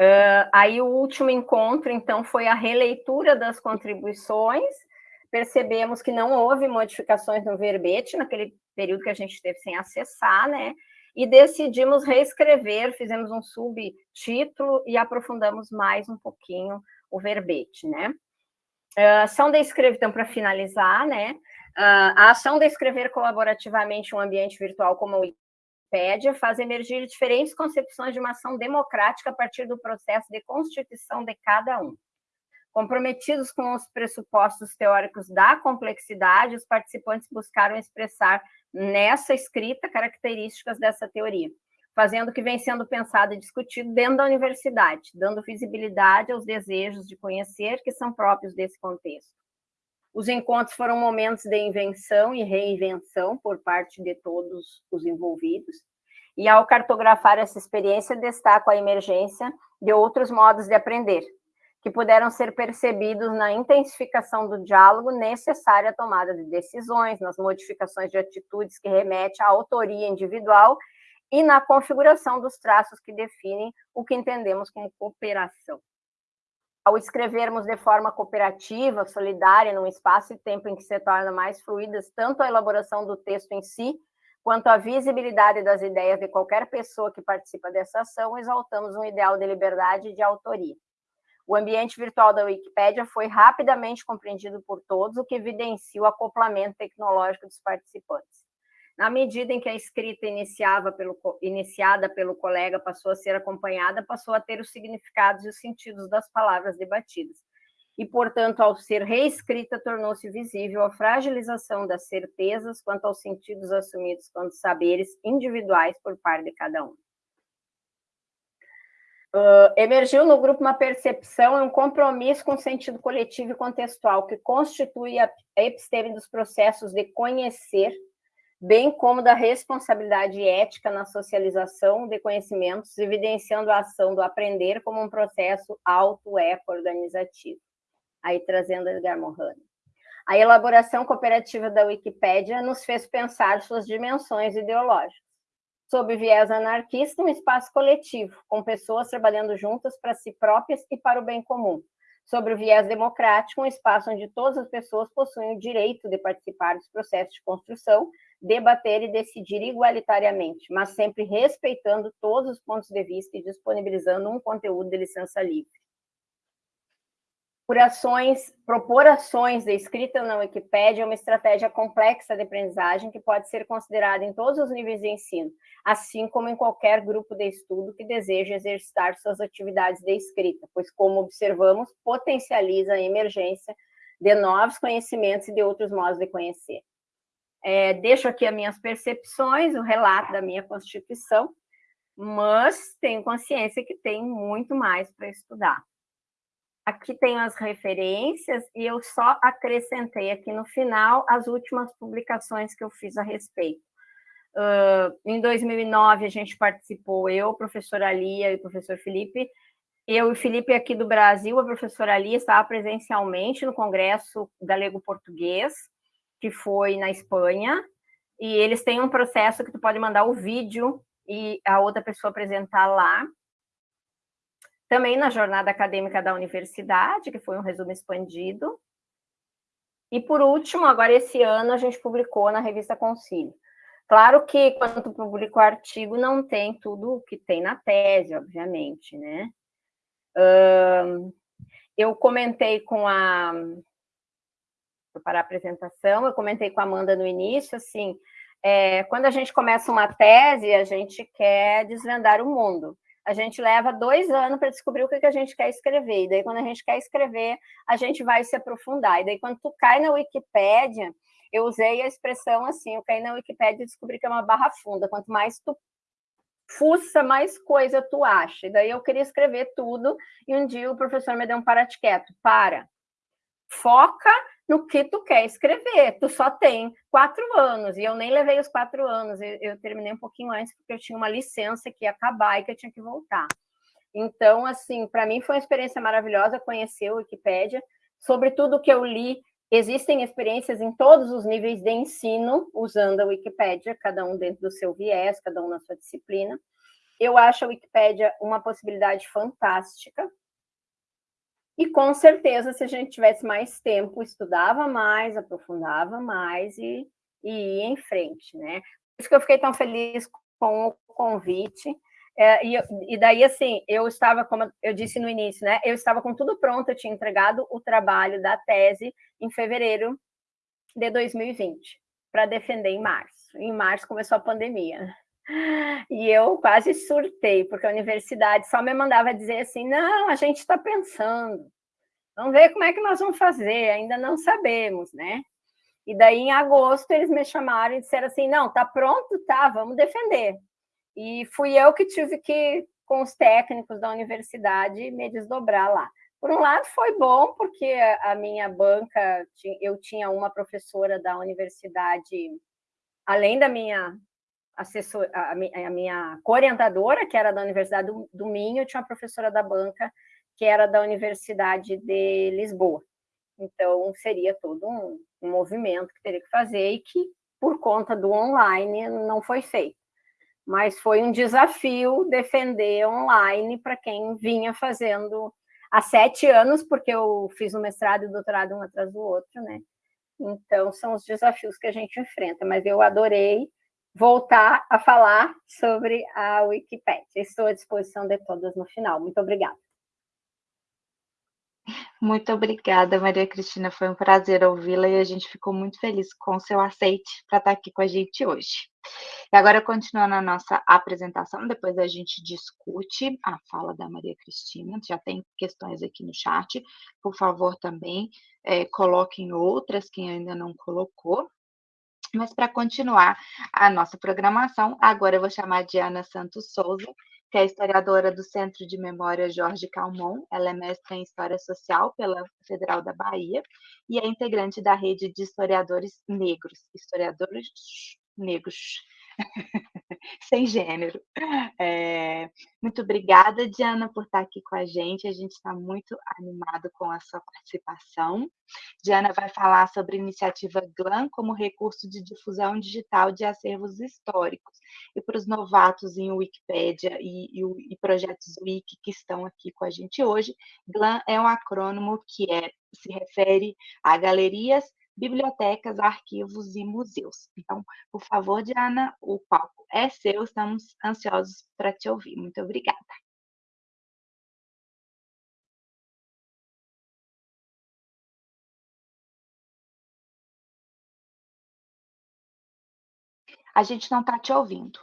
Uh, aí o último encontro, então, foi a releitura das contribuições. Percebemos que não houve modificações no verbete naquele período que a gente teve sem acessar, né? E decidimos reescrever, fizemos um subtítulo e aprofundamos mais um pouquinho o verbete, né? Uh, ação de escrever, então, para finalizar, né? Uh, a ação de escrever colaborativamente um ambiente virtual como a Wikipédia faz emergir diferentes concepções de uma ação democrática a partir do processo de constituição de cada um. Comprometidos com os pressupostos teóricos da complexidade, os participantes buscaram expressar nessa escrita características dessa teoria, fazendo o que vem sendo pensado e discutido dentro da universidade, dando visibilidade aos desejos de conhecer que são próprios desse contexto. Os encontros foram momentos de invenção e reinvenção por parte de todos os envolvidos. E ao cartografar essa experiência, destaco a emergência de outros modos de aprender, que puderam ser percebidos na intensificação do diálogo necessária à tomada de decisões, nas modificações de atitudes que remetem à autoria individual e na configuração dos traços que definem o que entendemos como cooperação. Ao escrevermos de forma cooperativa, solidária, num espaço e tempo em que se torna mais fluidas tanto a elaboração do texto em si, quanto a visibilidade das ideias de qualquer pessoa que participa dessa ação, exaltamos um ideal de liberdade e de autoria. O ambiente virtual da Wikipédia foi rapidamente compreendido por todos, o que evidencia o acoplamento tecnológico dos participantes. Na medida em que a escrita pelo, iniciada pelo colega passou a ser acompanhada, passou a ter os significados e os sentidos das palavras debatidas. E, portanto, ao ser reescrita, tornou-se visível a fragilização das certezas quanto aos sentidos assumidos quanto saberes individuais por parte de cada um. Uh, emergiu no grupo uma percepção e um compromisso com o sentido coletivo e contextual, que constitui a episteme dos processos de conhecer bem como da responsabilidade ética na socialização de conhecimentos, evidenciando a ação do aprender como um processo auto-eco-organizativo. Aí trazendo Edgar Morin. A elaboração cooperativa da Wikipédia nos fez pensar suas dimensões ideológicas. Sob viés anarquista, um espaço coletivo, com pessoas trabalhando juntas para si próprias e para o bem comum. Sobre o viés democrático, um espaço onde todas as pessoas possuem o direito de participar dos processos de construção debater e decidir igualitariamente, mas sempre respeitando todos os pontos de vista e disponibilizando um conteúdo de licença livre. Por ações, propor ações de escrita na Wikipédia é uma estratégia complexa de aprendizagem que pode ser considerada em todos os níveis de ensino, assim como em qualquer grupo de estudo que deseja exercitar suas atividades de escrita, pois, como observamos, potencializa a emergência de novos conhecimentos e de outros modos de conhecer. É, deixo aqui as minhas percepções, o relato da minha constituição, mas tenho consciência que tem muito mais para estudar. Aqui tenho as referências e eu só acrescentei aqui no final as últimas publicações que eu fiz a respeito. Uh, em 2009, a gente participou, eu, professora Lia e professor Felipe, eu e o Felipe aqui do Brasil, a professora Lia estava presencialmente no Congresso Galego Português, que foi na Espanha, e eles têm um processo que tu pode mandar o vídeo e a outra pessoa apresentar lá. Também na jornada acadêmica da universidade, que foi um resumo expandido. E por último, agora esse ano a gente publicou na revista Concílio. Claro que quando tu publica o artigo não tem tudo o que tem na tese, obviamente, né? eu comentei com a para a apresentação, eu comentei com a Amanda no início, assim, é, quando a gente começa uma tese, a gente quer desvendar o mundo. A gente leva dois anos para descobrir o que, que a gente quer escrever, e daí quando a gente quer escrever, a gente vai se aprofundar, e daí quando tu cai na Wikipédia, eu usei a expressão assim, eu caí na Wikipédia e descobri que é uma barra funda, quanto mais tu fuça, mais coisa tu acha. E daí eu queria escrever tudo, e um dia o professor me deu um parate quieto, para, foca no que tu quer escrever. Tu só tem quatro anos, e eu nem levei os quatro anos, eu, eu, terminei um pouquinho antes, porque eu tinha uma licença que ia acabar e que eu tinha que voltar. Então, assim, para mim foi uma experiência maravilhosa conhecer o Wikipédia, sobre tudo que eu li, existem experiências em todos os níveis de ensino, usando a Wikipédia, cada um dentro do seu viés, cada um na sua disciplina. Eu acho a Wikipédia uma possibilidade fantástica, e com certeza, se a gente tivesse mais tempo, estudava mais, aprofundava mais e, e ia em frente, né? Por isso que eu fiquei tão feliz com o convite. É, e, e, daí, assim, eu estava, como eu disse no início, né? Eu estava com tudo pronto, eu tinha entregado o trabalho da tese em fevereiro de 2020, para defender em março. Em março começou a pandemia. E eu quase surtei, porque a universidade só me mandava dizer assim, não, a gente está pensando, vamos ver como é que nós vamos fazer, ainda não sabemos, né? E daí, em agosto, eles me chamaram e disseram assim, não, tá pronto? Tá, vamos defender. E fui eu que tive que, com os técnicos da universidade, me desdobrar lá. Por um lado, foi bom, porque a minha banca, eu tinha uma professora da universidade, além da minha assessor, a, minha orientadora, que era da Universidade do, do Minho, tinha uma professora da banca, que era da Universidade de Lisboa. Então, seria todo um, um movimento que teria que fazer e que, por conta do online, não foi feito. Mas foi um desafio defender online para quem vinha fazendo há sete anos, porque eu fiz o mestrado e o doutorado um atrás do outro, né? Então, são os desafios que a gente enfrenta, mas eu adorei voltar a falar sobre a Wikipedia. Estou à disposição de todas no final. Muito obrigada. Muito obrigada, Maria Cristina. Foi um prazer ouvi-la e a gente ficou muito feliz com o seu aceite para estar aqui com a gente hoje. E agora, continuando a nossa apresentação, depois a gente discute a fala da Maria Cristina. Já tem questões aqui no chat. Por favor, também é, coloquem outras, quem ainda não colocou. Mas para continuar a nossa programação, agora eu vou chamar a Diana Santos Souza, que é historiadora do Centro de Memória Jorge Calmon. Ela é mestra em História Social pela Federal da Bahia e é integrante da rede de historiadores negros, historiadores negros, sem gênero. É, muito obrigada, Diana, por estar aqui com a gente. A gente está muito animado com a sua participação. Diana vai falar sobre a iniciativa GLAM como recurso de difusão digital de acervos históricos. E para os novatos em Wikipédia e, e, e projetos Wiki que estão aqui com a gente hoje, GLAM é um acrônimo que é, se refere a galerias bibliotecas, arquivos e museus. Então, por favor, Diana, o palco é seu, estamos ansiosos para te ouvir. Muito obrigada. A gente não está te ouvindo.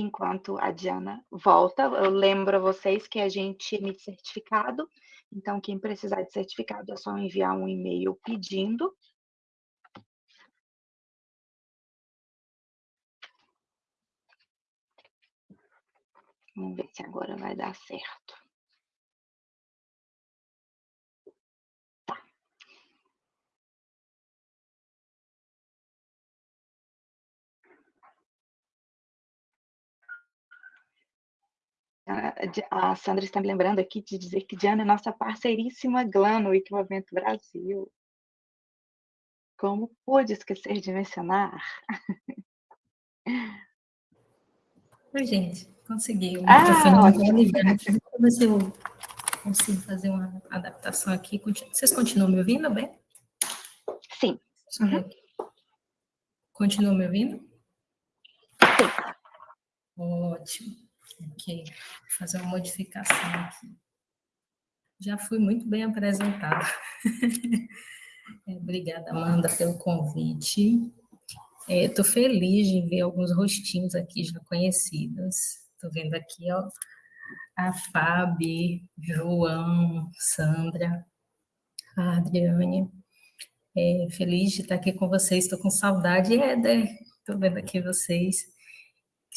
Enquanto a Diana volta. Eu lembro a vocês que a gente emite certificado, então quem precisar de certificado é só enviar um e-mail pedindo. Vamos ver se agora vai dar certo. A, Sandra está me lembrando aqui de dizer que Diana é nossa parceiríssima GLAN no Equipamento Brasil. Como pude esquecer de mencionar? Oi, gente, consegui. O microfone ah, ver se eu consigo fazer uma adaptação aqui. Vocês continuam me ouvindo bem? Sim. Uhum. Continuam me ouvindo? Sim. Ótimo. Ok, vou fazer uma modificação aqui. Já fui muito bem apresentada. é, obrigada, Amanda, pelo convite. Estou é, feliz de ver alguns rostinhos aqui já conhecidos. Estou vendo aqui ó, a Fábio, João, Sandra, a Adriane. É, feliz de estar aqui com vocês. Estou com saudade, Éder. Estou vendo aqui vocês.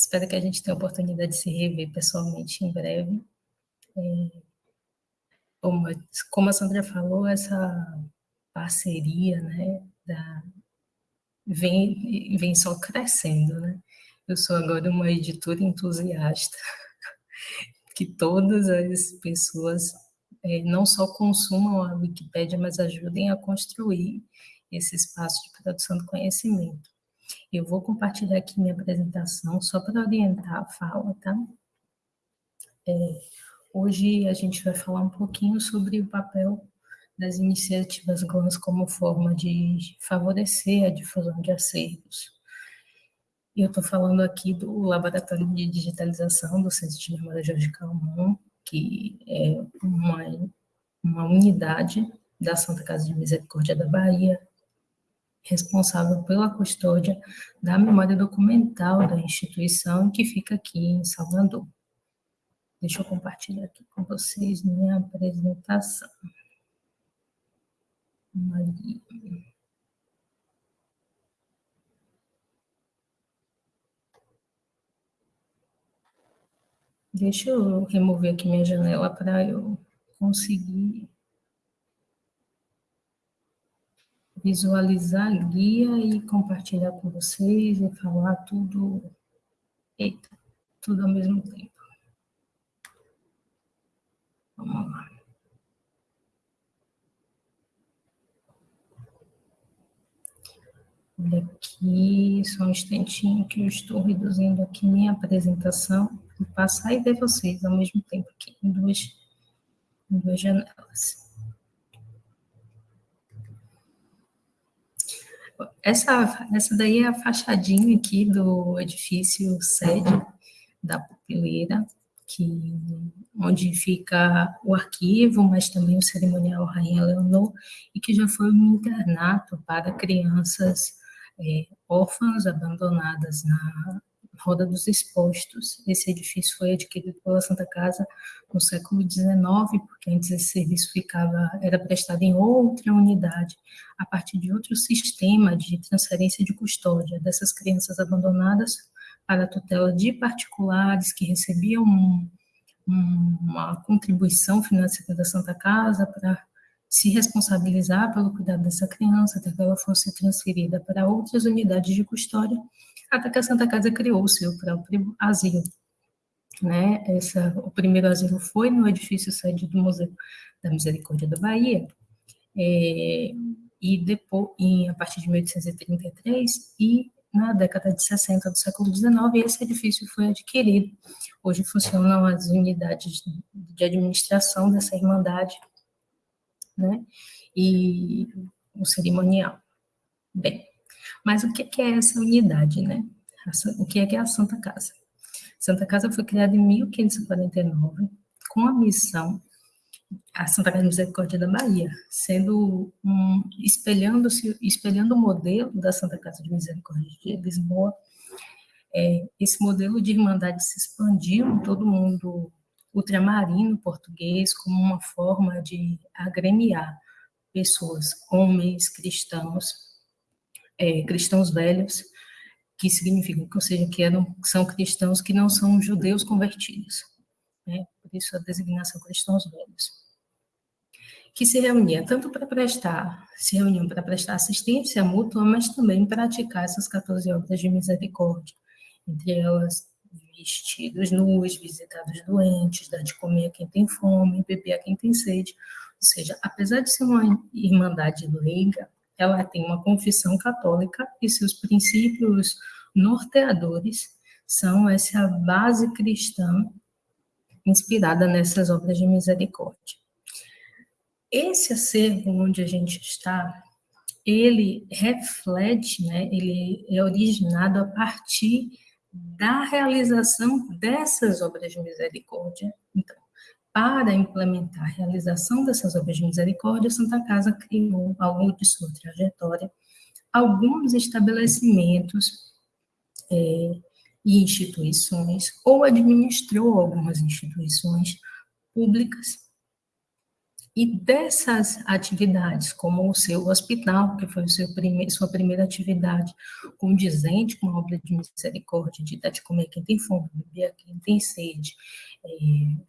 Espero que a gente tenha a oportunidade de se rever pessoalmente em breve. É, como, como a Sandra falou, essa parceria né, da, vem, vem só crescendo. Né? Eu sou agora uma editora entusiasta, que todas as pessoas é, não só consumam a Wikipédia, mas ajudem a construir esse espaço de produção do conhecimento. Eu vou compartilhar aqui minha apresentação só para orientar a fala, tá? É, hoje a gente vai falar um pouquinho sobre o papel das iniciativas GLANS como forma de favorecer a difusão de acervos. Eu estou falando aqui do Laboratório de Digitalização do Centro de Memória Jorge Calmon, que é uma, uma unidade da Santa Casa de Misericórdia da Bahia, responsável pela custódia da memória documental da instituição que fica aqui em Salvador. Deixa eu compartilhar aqui com vocês minha apresentação. Maria. Deixa eu remover aqui minha janela para eu conseguir visualizar guia e compartilhar com vocês e falar tudo, eita, tudo ao mesmo tempo. Vamos lá. Olha aqui, só um instantinho que eu estou reduzindo aqui minha apresentação, para passar e ver vocês ao mesmo tempo aqui, em duas, em duas janelas. Essa, essa daí é a fachadinha aqui do edifício sede da Pupileira, que, onde fica o arquivo, mas também o cerimonial Rainha Leonor, e que já foi um internato para crianças é, órfãs abandonadas na Roda dos Expostos. Esse edifício foi adquirido pela Santa Casa no século XIX, porque antes esse serviço ficava, era prestado em outra unidade, a partir de outro sistema de transferência de custódia dessas crianças abandonadas para a tutela de particulares que recebiam um, uma contribuição financeira da Santa Casa para se responsabilizar pelo cuidado dessa criança, até que ela fosse transferida para outras unidades de custódia, até que a Santa Casa criou o seu próprio asilo. Né? Essa, o primeiro asilo foi no edifício sede do Museu da Misericórdia da Bahia, é, e depois, em, a partir de 1833, e na década de 60 do século XIX, esse edifício foi adquirido. Hoje funcionam as unidades de administração dessa irmandade, né? E o cerimonial. Bem, mas o que é essa unidade, né? O que é a Santa Casa? Santa Casa foi criada em 1549 com a missão a Santa Casa de Misericórdia da Bahia, sendo um, espelhando-se, espelhando o modelo da Santa Casa de Misericórdia de Lisboa. É, esse modelo de irmandade se expandiu em todo o mundo ultramarino português como uma forma de agremiar pessoas, homens cristãos, é, cristãos velhos, que significa, ou seja, que eram, são cristãos que não são judeus convertidos. Né? Por isso a designação cristãos velhos que se reunia tanto para prestar, se reuniam para prestar assistência mútua, mas também praticar essas 14 obras de misericórdia, entre elas vestidos nus, visitar os doentes, dar de comer a quem tem fome, beber a quem tem sede. Ou seja, apesar de ser uma irmandade leiga, ela tem uma confissão católica e seus princípios norteadores são essa base cristã inspirada nessas obras de misericórdia. Esse acervo onde a gente está, ele reflete, né, ele é originado a partir da realização dessas obras de misericórdia. Então, para implementar a realização dessas obras de misericórdia, a Santa Casa criou, ao longo de sua trajetória, alguns estabelecimentos é, e instituições, ou administrou algumas instituições públicas e dessas atividades, como o seu hospital, que foi prime sua primeira atividade condizente com a obra de misericórdia, de dar de comer quem tem fome, beber quem tem sede, é,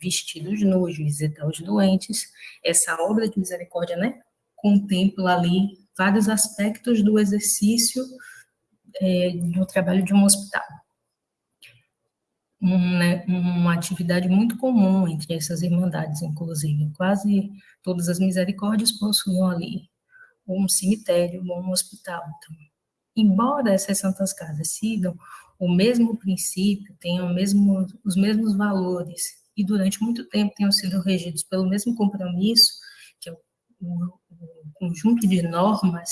vestidos nus, visitar os doentes, essa obra de misericórdia, né, contempla ali vários aspectos do exercício é, do trabalho de um hospital né, uma atividade muito comum entre essas irmandades, inclusive. Quase todas as misericórdias possuíam ali um cemitério ou um hospital. Então, embora essas santas casas sigam o mesmo princípio, tenham mesmo, os mesmos valores, e durante muito tempo tenham sido regidos pelo mesmo compromisso, que é o, o, o conjunto de normas,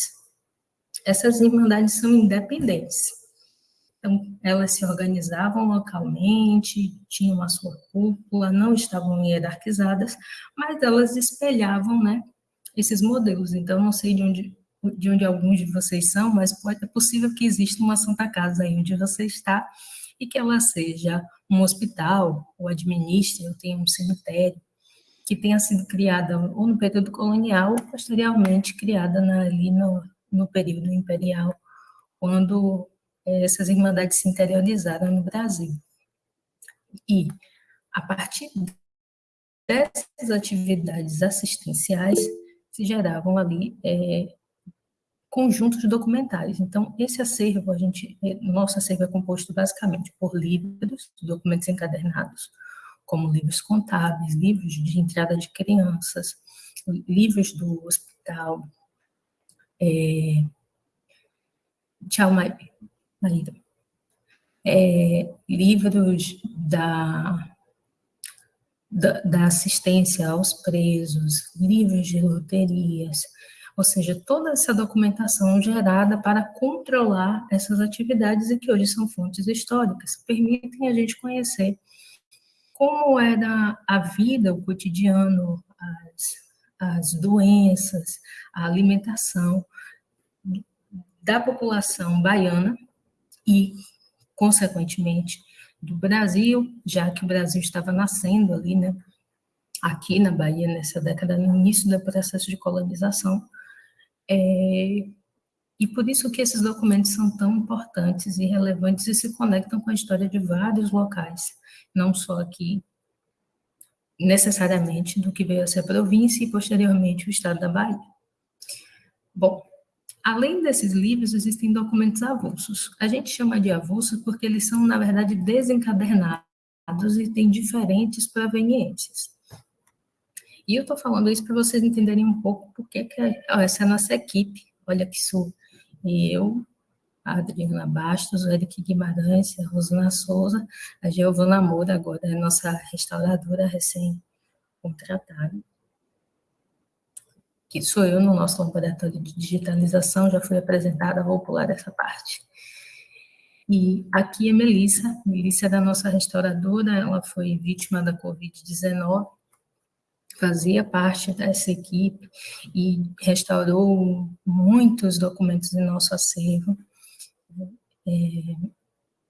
essas irmandades são independentes. Então, elas se organizavam localmente, tinham a sua cúpula, não estavam hierarquizadas, mas elas espelhavam né, esses modelos. Então, não sei de onde, de onde alguns de vocês são, mas pode, é possível que exista uma Santa Casa aí onde você está e que ela seja um hospital, ou administre, ou tenha um cemitério, que tenha sido criada ou no período colonial, ou posteriormente criada na, ali no, no período imperial, quando essas irmandades se interiorizaram no Brasil. E, a partir dessas atividades assistenciais, se geravam ali é, conjuntos documentais. Então, esse acervo, a gente, é, nosso acervo é composto basicamente por livros, documentos encadernados, como livros contábeis, livros de entrada de crianças, livros do hospital, é, tchau, É, livros da, da, da assistência aos presos, livros de loterias, ou seja, toda essa documentação gerada para controlar essas atividades e que hoje são fontes históricas, permitem a gente conhecer como era a vida, o cotidiano, as, as doenças, a alimentação da população baiana e, consequentemente, do Brasil, já que o Brasil estava nascendo ali, né, aqui na Bahia, nessa década, no início do processo de colonização, é, e por isso que esses documentos são tão importantes e relevantes e se conectam com a história de vários locais, não só aqui, necessariamente do que veio a ser a província e posteriormente o estado da Bahia. Bom, além desses livros, existem documentos avulsos. A gente chama de avulsos porque eles são, na verdade, desencadernados e têm diferentes proveniências. E eu estou falando isso para vocês entenderem um pouco porque que essa é a nossa equipe. Olha que sou eu, a Adriana Bastos, o Eric Guimarães, a Rosana Souza, a Giovana Moura, agora é nossa restauradora recém-contratada. Que sou eu no nosso laboratório de digitalização, já fui apresentada, vou pular essa parte. E aqui é Melissa, Melissa é da nossa restauradora, ela foi vítima da Covid-19, fazia parte dessa equipe e restaurou muitos documentos em nosso acervo. É,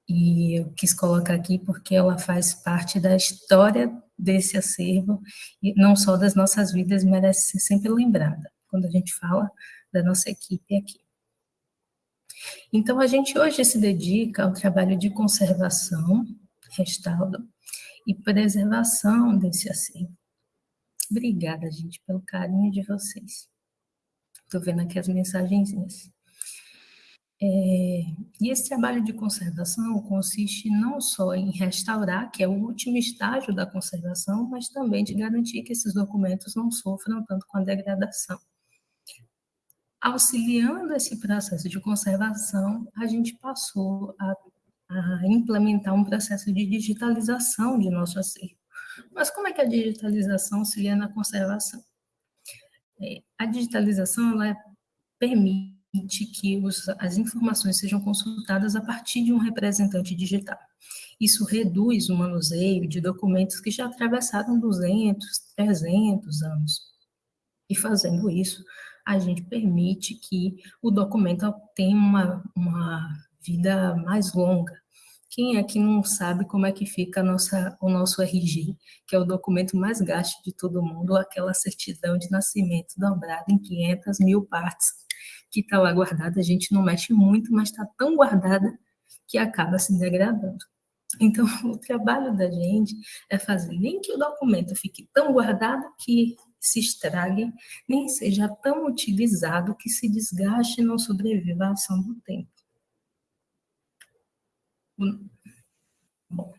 e eu quis colocar aqui porque ela faz parte da história desse acervo, e não só das nossas vidas, merece ser sempre lembrada, quando a gente fala da nossa equipe aqui. Então, a gente hoje se dedica ao trabalho de conservação, restauro e preservação desse acervo. Obrigada, gente, pelo carinho de vocês. Estou vendo aqui as mensagenzinhas. É, e esse trabalho de conservação consiste não só em restaurar, que é o último estágio da conservação, mas também de garantir que esses documentos não sofram tanto com a degradação. Auxiliando esse processo de conservação, a gente passou a, a implementar um processo de digitalização de nosso acervo. Mas como é que a digitalização auxilia na conservação? É, a digitalização ela permite que os, as informações sejam consultadas a partir de um representante digital. Isso reduz o manuseio de documentos que já atravessaram 200, 300 anos. E fazendo isso, a gente permite que o documento tenha uma, uma vida mais longa, quem é que não sabe como é que fica nossa, o nosso RG, que é o documento mais gasto de todo mundo, aquela certidão de nascimento dobrada em 500 mil partes, que está lá guardada, a gente não mexe muito, mas está tão guardada que acaba se degradando. Então, o trabalho da gente é fazer nem que o documento fique tão guardado que se estrague, nem seja tão utilizado que se desgaste e não sobreviva à ação do tempo. Bom.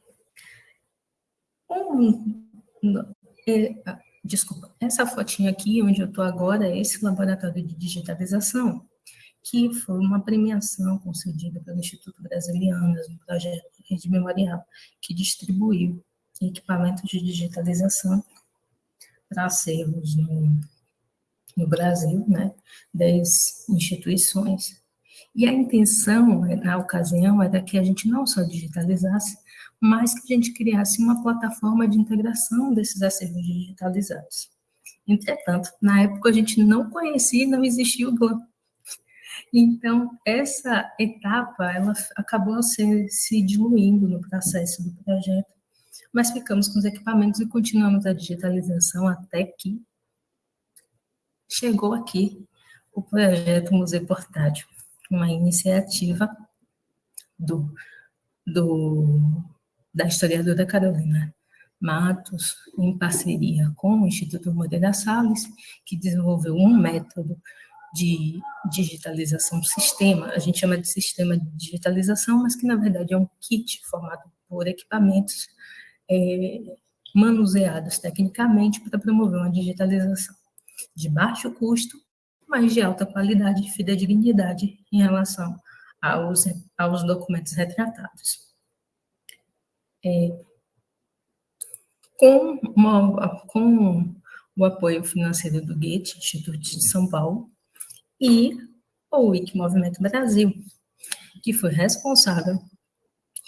Um, é, desculpa, essa fotinha aqui, onde eu estou agora, é esse laboratório de digitalização, que foi uma premiação concedida pelo Instituto Brasiliano, no projeto Rede Memorial, que distribuiu equipamentos de digitalização para acervos no, no Brasil, né, 10 instituições, e a intenção, na ocasião, era que a gente não só digitalizasse, mas que a gente criasse uma plataforma de integração desses acervos digitalizados. Entretanto, na época a gente não conhecia, não existia o GLAM. Então, essa etapa, ela acabou se, se diluindo no processo do projeto, mas ficamos com os equipamentos e continuamos a digitalização até que chegou aqui o projeto Museu Portátil uma iniciativa do, do, da historiadora Carolina Matos, em parceria com o Instituto Moreira Salles, que desenvolveu um método de digitalização sistema, a gente chama de sistema de digitalização, mas que na verdade é um kit formado por equipamentos é, manuseados tecnicamente para promover uma digitalização de baixo custo mas de alta qualidade e fidedignidade em relação aos, aos documentos retratados. É, com, uma, com o apoio financeiro do Goethe, Instituto de São Paulo, e o Wiki Movimento Brasil, que foi responsável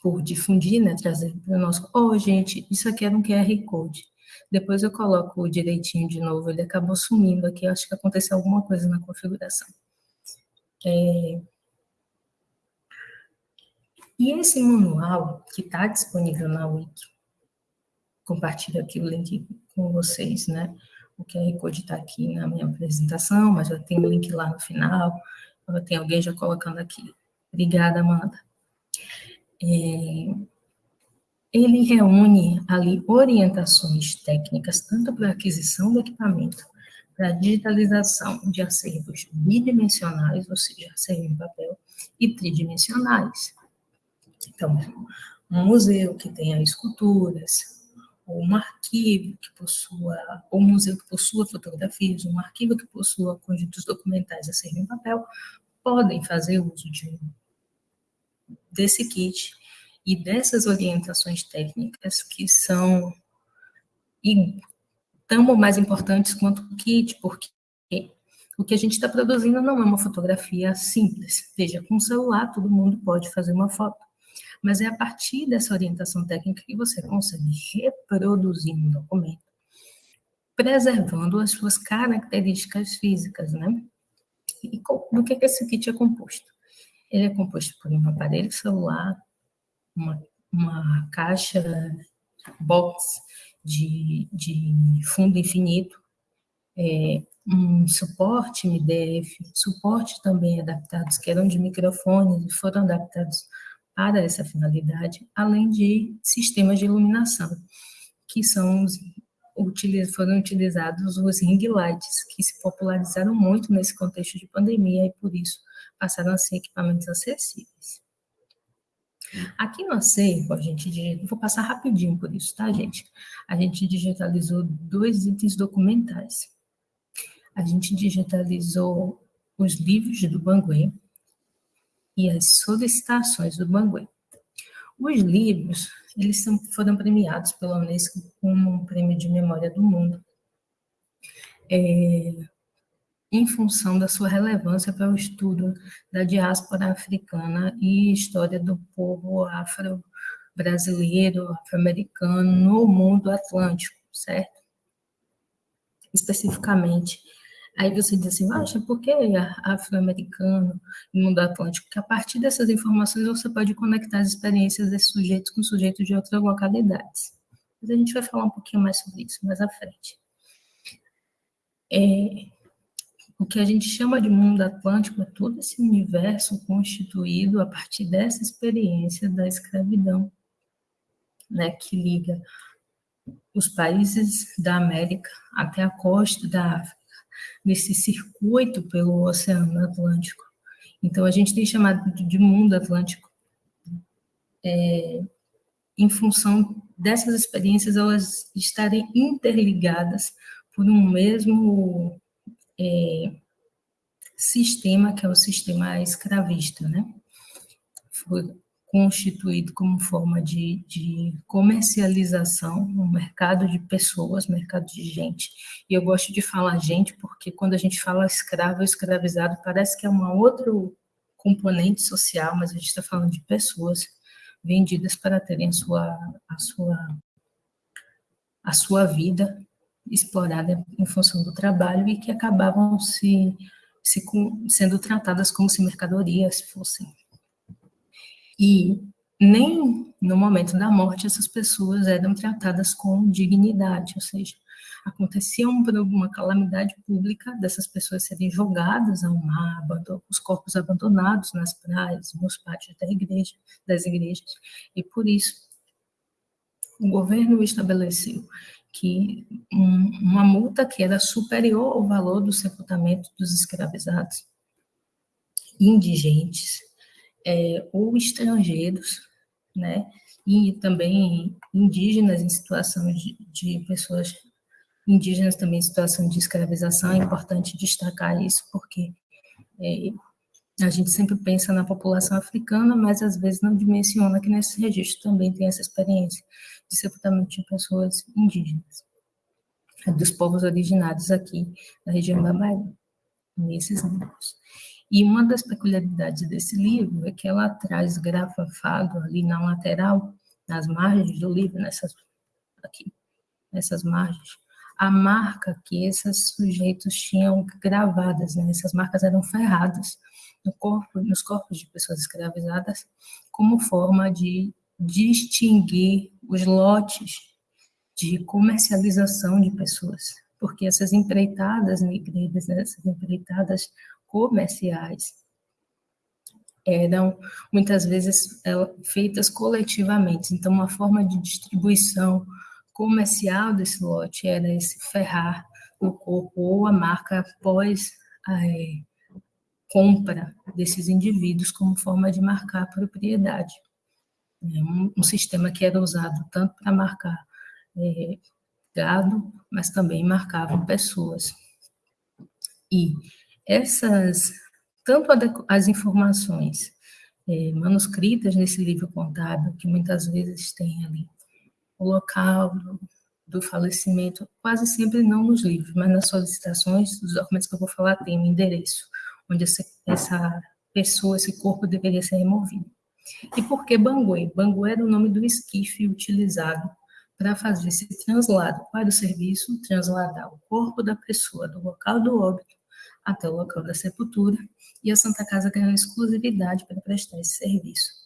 por difundir, né, trazer para o nosso... Oh, gente, isso aqui era um QR Code. Depois eu coloco direitinho de novo, ele acabou sumindo aqui, acho que aconteceu alguma coisa na configuração. É... E esse manual que está disponível na Wiki, compartilho aqui o link com vocês, né? O QR Code está aqui na minha apresentação, mas já tem o link lá no final, tem alguém já colocando aqui. Obrigada, Amanda. É, ele reúne ali orientações técnicas, tanto para aquisição do equipamento, para digitalização de acervos bidimensionais, ou seja, acervo em papel, e tridimensionais. Então, um museu que tenha esculturas, ou um arquivo que possua, ou um museu que possua fotografias, um arquivo que possua conjuntos documentais a serem em papel, podem fazer uso de, desse kit e dessas orientações técnicas que são e tão mais importantes quanto o kit, porque o que a gente está produzindo não é uma fotografia simples. Veja, com o celular todo mundo pode fazer uma foto, mas é a partir dessa orientação técnica que você consegue reproduzir um documento, preservando as suas características físicas, né? E do que, que esse kit é composto? Ele é composto por um aparelho celular, uma, uma caixa box de, de fundo infinito, é, um suporte MDF, suporte também adaptados, que eram de microfones e foram adaptados para essa finalidade, além de sistemas de iluminação, que são os, foram utilizados os ring lights, que se popularizaram muito nesse contexto de pandemia e, por isso, passaram a ser equipamentos acessíveis. Aqui no acervo, a gente, vou passar rapidinho por isso, tá, gente? A gente digitalizou dois itens documentais. A gente digitalizou os livros do Banguê e as solicitações do Banguê. Os livros, eles foram premiados pela Unesco como um prêmio de memória do mundo. É, em função da sua relevância para o estudo da diáspora africana e história do povo afro-brasileiro, afro-americano no mundo atlântico, certo? Especificamente. Aí você diz assim, acha por que afro-americano no mundo atlântico? Porque a partir dessas informações você pode conectar as experiências desses sujeitos com sujeitos de outras localidades. Mas a gente vai falar um pouquinho mais sobre isso mais à frente. É, o que a gente chama de mundo atlântico é todo esse universo constituído a partir dessa experiência da escravidão, né, que liga os países da América até a costa da África, nesse circuito pelo Oceano Atlântico. Então, a gente tem chamado de mundo atlântico é, em função dessas experiências elas estarem interligadas por um mesmo é, sistema, que é o sistema escravista, né? Constituído como forma de, de comercialização, um mercado de pessoas, mercado de gente. E eu gosto de falar gente porque quando a gente fala escravo ou escravizado, parece que é um outro componente social, mas a gente está falando de pessoas vendidas para terem a sua, a sua, a sua vida explorada em função do trabalho e que acabavam se, se sendo tratadas como se mercadorias fossem. E nem no momento da morte essas pessoas eram tratadas com dignidade, ou seja, acontecia uma calamidade pública dessas pessoas serem jogadas ao mar, os corpos abandonados nas praias, nos pátios da igreja, das igrejas, e por isso o governo estabeleceu que um, uma multa que era superior ao valor do sepultamento dos escravizados, indigentes é, ou estrangeiros, né, e também indígenas em situação de, de pessoas indígenas também em situação de escravização, é importante destacar isso, porque é, a gente sempre pensa na população africana, mas às vezes não dimensiona que nesse registro também tem essa experiência de sepultamento de pessoas indígenas, dos povos originários aqui da região da Bahia, nesses livros. E uma das peculiaridades desse livro é que ela traz grafado ali na lateral, nas margens do livro, nessas aqui, nessas margens, a marca que esses sujeitos tinham gravadas, né? essas marcas eram ferradas no corpo, nos corpos de pessoas escravizadas, como forma de distinguir os lotes de comercialização de pessoas, porque essas empreitadas negreiras, né? essas empreitadas comerciais, eram muitas vezes feitas coletivamente, então uma forma de distribuição comercial desse lote era esse ferrar no corpo ou a marca após a é, compra desses indivíduos como forma de marcar a propriedade. É um, um sistema que era usado tanto para marcar é, gado, mas também marcavam pessoas. E essas, tanto as informações é, manuscritas nesse livro contábil, que muitas vezes tem ali o local do, do falecimento, quase sempre não nos livros, mas nas solicitações, os documentos que eu vou falar tem um endereço, onde essa, essa pessoa, esse corpo deveria ser removido. E por que Banguê? Banguê era o nome do esquife utilizado para fazer esse translado para o serviço, transladar o corpo da pessoa do local do óbito até o local da sepultura, e a Santa Casa ganhou exclusividade para prestar esse serviço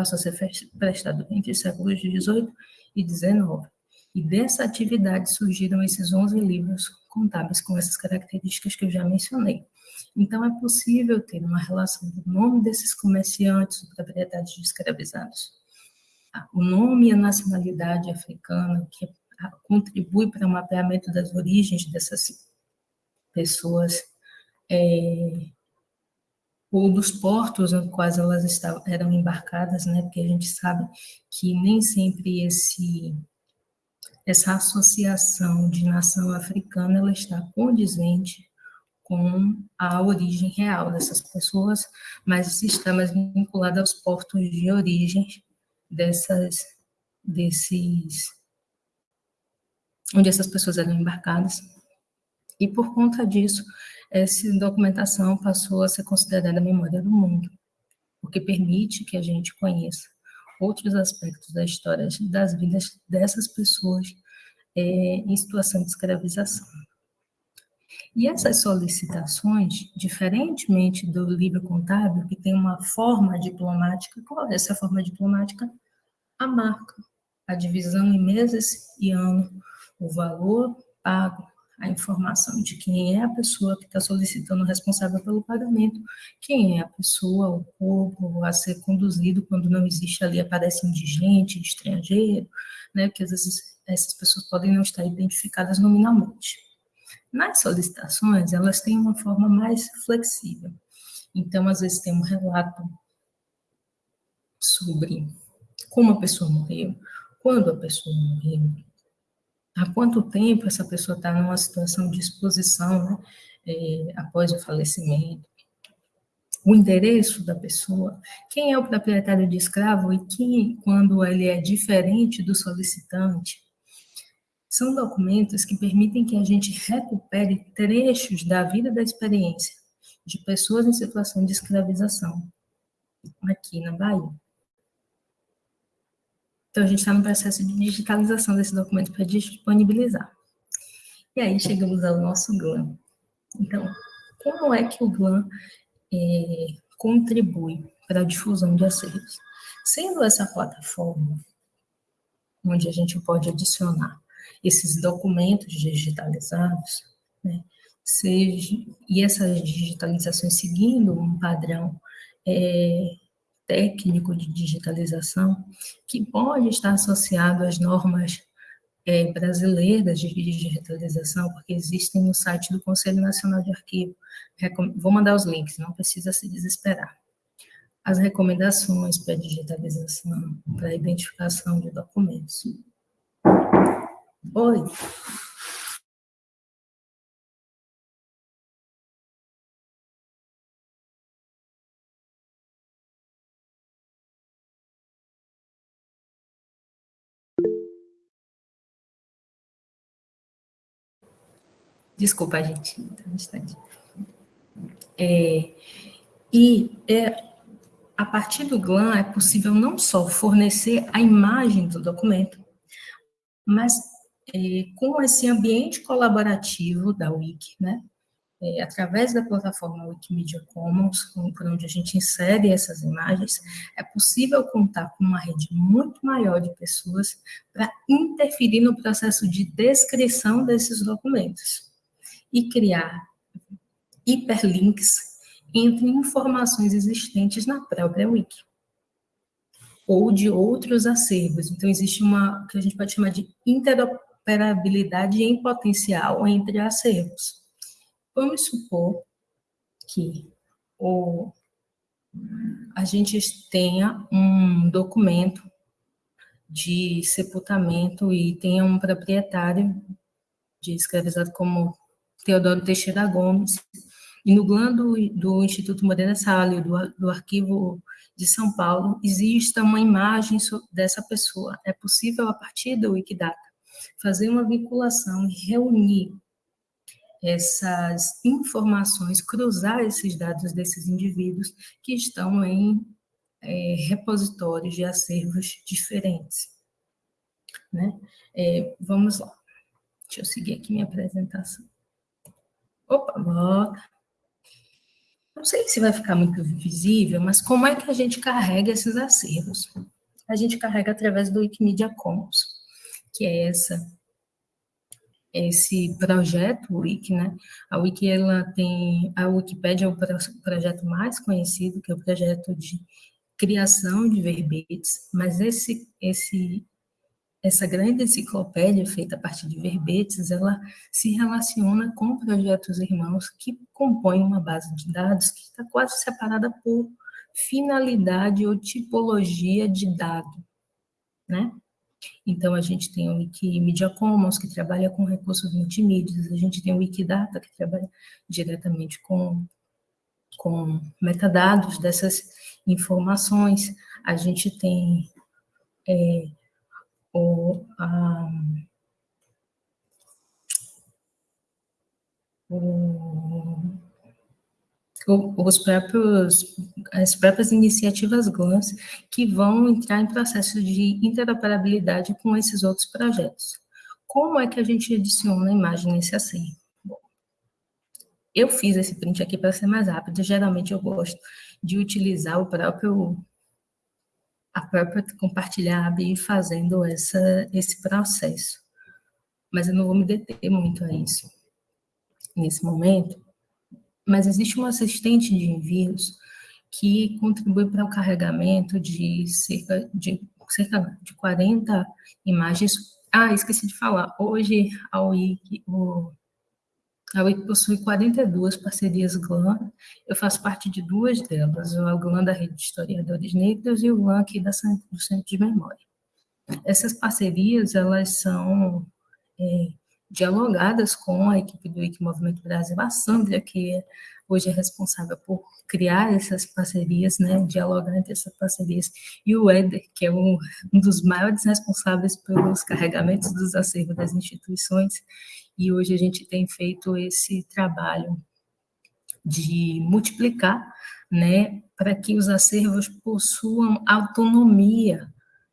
passou a ser prestado entre os séculos XVIII e XIX. E dessa atividade surgiram esses 11 livros contábeis com essas características que eu já mencionei. Então, é possível ter uma relação do nome desses comerciantes, propriedades de escravizados, o nome e a nacionalidade africana, que contribui para o mapeamento das origens dessas pessoas, é, ou dos portos nos quais elas estavam, eram embarcadas, né? Porque a gente sabe que nem sempre esse essa associação de nação africana ela está condizente com a origem real dessas pessoas, mas está mais vinculada aos portos de origem dessas desses onde essas pessoas eram embarcadas. E por conta disso, essa documentação passou a ser considerada memória do mundo, porque permite que a gente conheça outros aspectos da história das vidas dessas pessoas é, em situação de escravização. E essas solicitações, diferentemente do livro contábil, que tem uma forma diplomática, qual é essa forma diplomática? A marca, a divisão em meses e ano, o valor pago, a informação de quem é a pessoa que está solicitando o responsável pelo pagamento, quem é a pessoa, o corpo a ser conduzido quando não existe ali, aparece indigente, estrangeiro, né, porque às vezes essas pessoas podem não estar identificadas nominalmente. Nas solicitações, elas têm uma forma mais flexível. Então, às vezes tem um relato sobre como a pessoa morreu, quando a pessoa morreu, há quanto tempo essa pessoa está numa situação de exposição né, é, após o falecimento, o endereço da pessoa, quem é o proprietário de escravo e quem, quando ele é diferente do solicitante. São documentos que permitem que a gente recupere trechos da vida da experiência de pessoas em situação de escravização aqui na Bahia. Então, a gente está no processo de digitalização desse documento para disponibilizar. E aí chegamos ao nosso GLAM. Então, como é que o GLAM é, contribui para a difusão de acervos? Sendo essa plataforma onde a gente pode adicionar esses documentos digitalizados, né, seja, e essas digitalizações seguindo um padrão é, técnico de digitalização, que pode estar associado às normas é, brasileiras de digitalização, porque existem no site do Conselho Nacional de Arquivo. Vou mandar os links, não precisa se desesperar. As recomendações para digitalização, para identificação de documentos. Oi. Desculpa, gente, um instante. É, e é, a partir do GLAM é possível não só fornecer a imagem do documento, mas é, com esse ambiente colaborativo da Wiki, né, é, através da plataforma Wikimedia Commons, por onde a gente insere essas imagens, é possível contar com uma rede muito maior de pessoas para interferir no processo de descrição desses documentos e criar hiperlinks entre informações existentes na própria Wiki ou de outros acervos. Então, existe uma, que a gente pode chamar de interoperabilidade em potencial entre acervos. Vamos supor que o, a gente tenha um documento de sepultamento e tenha um proprietário de escravizado como Teodoro Teixeira Gomes, e no GLAN do, Instituto Moreira Salles, do, do Arquivo de São Paulo, exista uma imagem dessa pessoa. É possível, a partir do Wikidata, fazer uma vinculação e reunir essas informações, cruzar esses dados desses indivíduos que estão em é, repositórios de acervos diferentes. Né? É, vamos lá. Deixa eu seguir aqui minha apresentação. Opa, volta. Não sei se vai ficar muito visível, mas como é que a gente carrega esses acervos? A gente carrega através do Wikimedia Commons, que é essa esse projeto Wiki, né? A Wiki ela tem a Wikipédia é o projeto mais conhecido, que é o projeto de criação de verbetes, mas esse esse essa grande enciclopédia feita a partir de verbetes, ela se relaciona com projetos irmãos que compõem uma base de dados que está quase separada por finalidade ou tipologia de dado, né? Então, a gente tem o Wikimedia Commons, que trabalha com recursos multimídias, a gente tem o Wikidata, que trabalha diretamente com, com metadados dessas informações, a gente tem é, o, a, o, os próprios, as próprias iniciativas GLANS que vão entrar em processo de interoperabilidade com esses outros projetos. Como é que a gente adiciona a imagem nesse acervo? eu fiz esse print aqui para ser mais rápido, geralmente eu gosto de utilizar o próprio a própria compartilhar e fazendo essa, esse processo. Mas eu não vou me deter muito a isso nesse momento. Mas existe um assistente de envios que contribui para o carregamento de cerca de, cerca de 40 imagens. Ah, esqueci de falar. Hoje, a UIC, o a UIC possui 42 parcerias GLAM, eu faço parte de duas delas, o GLAM da Rede de Historiadores Negros e o GLAM aqui da, do Centro de Memória. Essas parcerias, elas são é, dialogadas com a equipe do IC Movimento Brasil, a Sandra, que hoje é responsável por criar essas parcerias, né, dialogar entre essas parcerias, e o Éder, que é um, um dos maiores responsáveis pelos carregamentos dos acervos das instituições, e hoje a gente tem feito esse trabalho de multiplicar, né, para que os acervos possuam autonomia,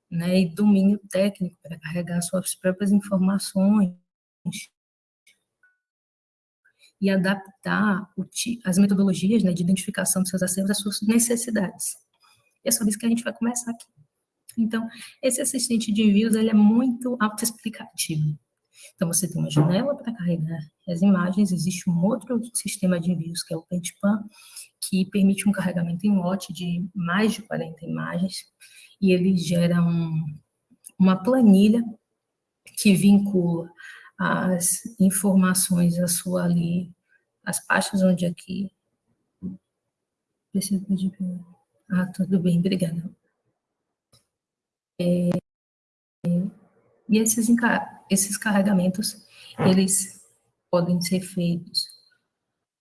né, e domínio técnico para carregar suas próprias informações e adaptar as metodologias né, de identificação dos seus acervos às suas necessidades. E é sobre isso que a gente vai começar aqui. Então, esse assistente de envios ele é muito autoexplicativo. Então, você tem uma janela para carregar as imagens, existe um outro sistema de envios, que é o Pentpan, que permite um carregamento em lote de mais de 40 imagens, e ele gera um, uma planilha que vincula as informações a sua ali, as pastas onde aqui... Ah, tudo bem, obrigada. É, e esses, esses carregamentos, eles podem ser feitos.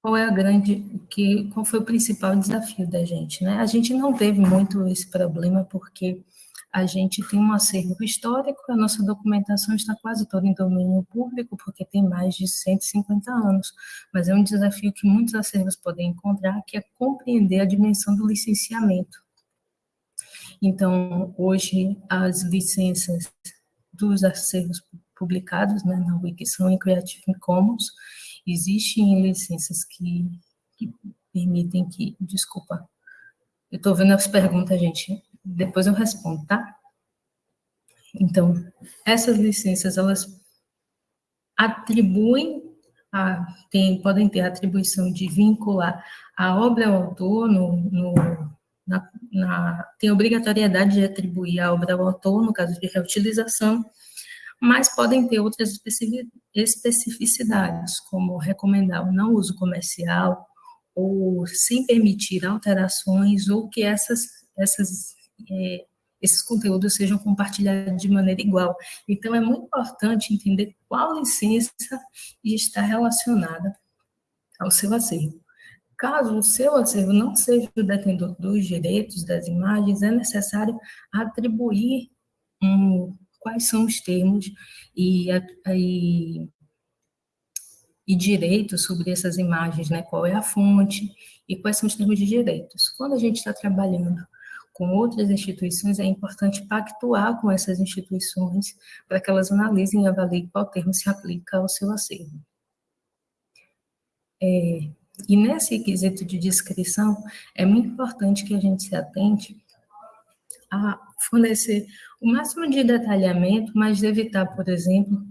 Qual é a grande, que, qual foi o principal desafio da gente, né? A gente não teve muito esse problema porque a gente tem um acervo histórico, a nossa documentação está quase toda em domínio público, porque tem mais de 150 anos, mas é um desafio que muitos acervos podem encontrar, que é compreender a dimensão do licenciamento. Então, hoje, as licenças dos acervos publicados né, na Wiki são em Creative Commons, existem licenças que, que permitem que, desculpa, eu estou vendo as perguntas, gente, depois eu respondo, tá? Então, essas licenças, elas atribuem, a, tem, podem ter a atribuição de vincular a obra ao autor, no, no na, na, tem obrigatoriedade de atribuir a obra ao autor, no caso de reutilização, mas podem ter outras especificidades, como recomendar o não uso comercial, ou sem permitir alterações, ou que essas, essas é, esses conteúdos sejam compartilhados de maneira igual. Então, é muito importante entender qual licença está relacionada ao seu acervo. Caso o seu acervo não seja o detentor dos direitos das imagens, é necessário atribuir um, quais são os termos e, e, e direitos sobre essas imagens, né? qual é a fonte e quais são os termos de direitos. Quando a gente está trabalhando com outras instituições, é importante pactuar com essas instituições para que elas analisem e avaliem qual termo se aplica ao seu acervo. É, e nesse quesito de descrição, é muito importante que a gente se atente a fornecer o máximo de detalhamento, mas evitar, por exemplo,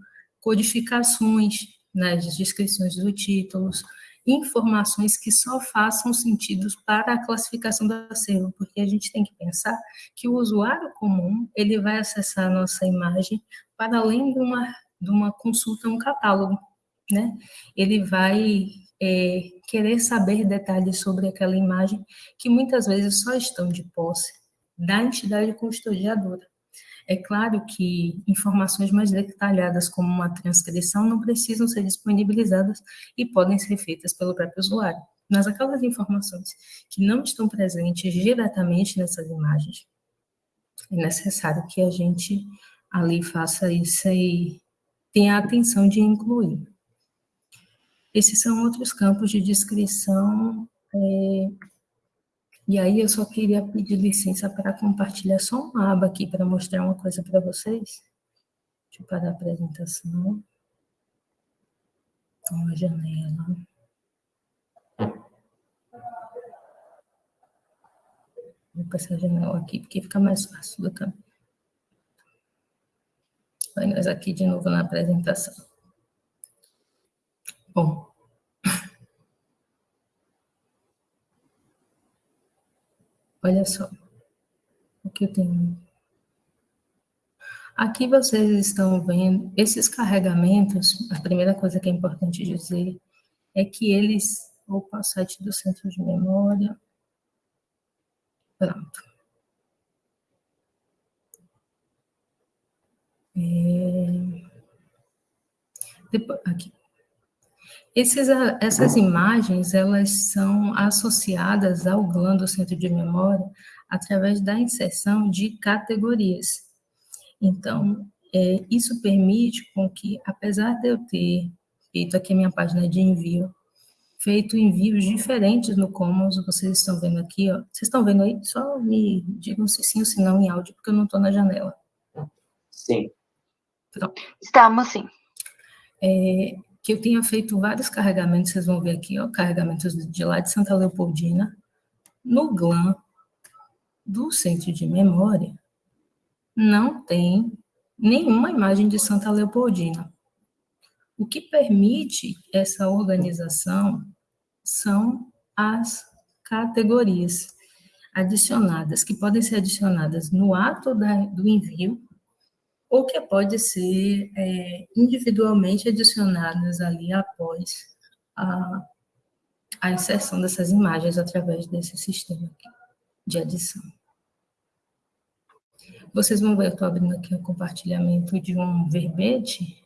codificações nas descrições dos títulos, informações que só façam sentido para a classificação do acervo, porque a gente tem que pensar que o usuário comum, ele vai acessar a nossa imagem para além de uma, de uma consulta, um catálogo, né? Ele vai é, querer saber detalhes sobre aquela imagem que muitas vezes só estão de posse da entidade custodiadora. É claro que informações mais detalhadas, como uma transcrição, não precisam ser disponibilizadas e podem ser feitas pelo próprio usuário. Mas aquelas informações que não estão presentes diretamente nessas imagens, é necessário que a gente ali faça isso e tenha a atenção de incluir. Esses são outros campos de descrição é, e aí eu só queria pedir licença para compartilhar só uma aba aqui para mostrar uma coisa para vocês. Deixa eu parar a apresentação. Então, a janela. Vou passar a janela aqui, porque fica mais fácil do caminho. Vai nós aqui de novo na apresentação. Bom, Olha só o que eu tenho. Aqui vocês estão vendo esses carregamentos. A primeira coisa que é importante dizer é que eles. Opa, site do centro de memória. Pronto. É... Depois, aqui. Esses, essas imagens, elas são associadas ao GLAN do centro de memória através da inserção de categorias. Então, é, isso permite com que, apesar de eu ter feito aqui a minha página de envio, feito envios diferentes no Commons, vocês estão vendo aqui, ó. Vocês estão vendo aí? Só me digam se sim ou se não em áudio, porque eu não estou na janela. Sim. Pronto. Estamos sim. É, que eu tinha feito vários carregamentos, vocês vão ver aqui, ó, carregamentos de lá de Santa Leopoldina, no GLAM do centro de memória, não tem nenhuma imagem de Santa Leopoldina. O que permite essa organização são as categorias adicionadas, que podem ser adicionadas no ato da, do envio ou que pode ser é, individualmente adicionadas ali após a, a inserção dessas imagens através desse sistema de adição. Vocês vão ver, eu estou abrindo aqui o compartilhamento de um verbete.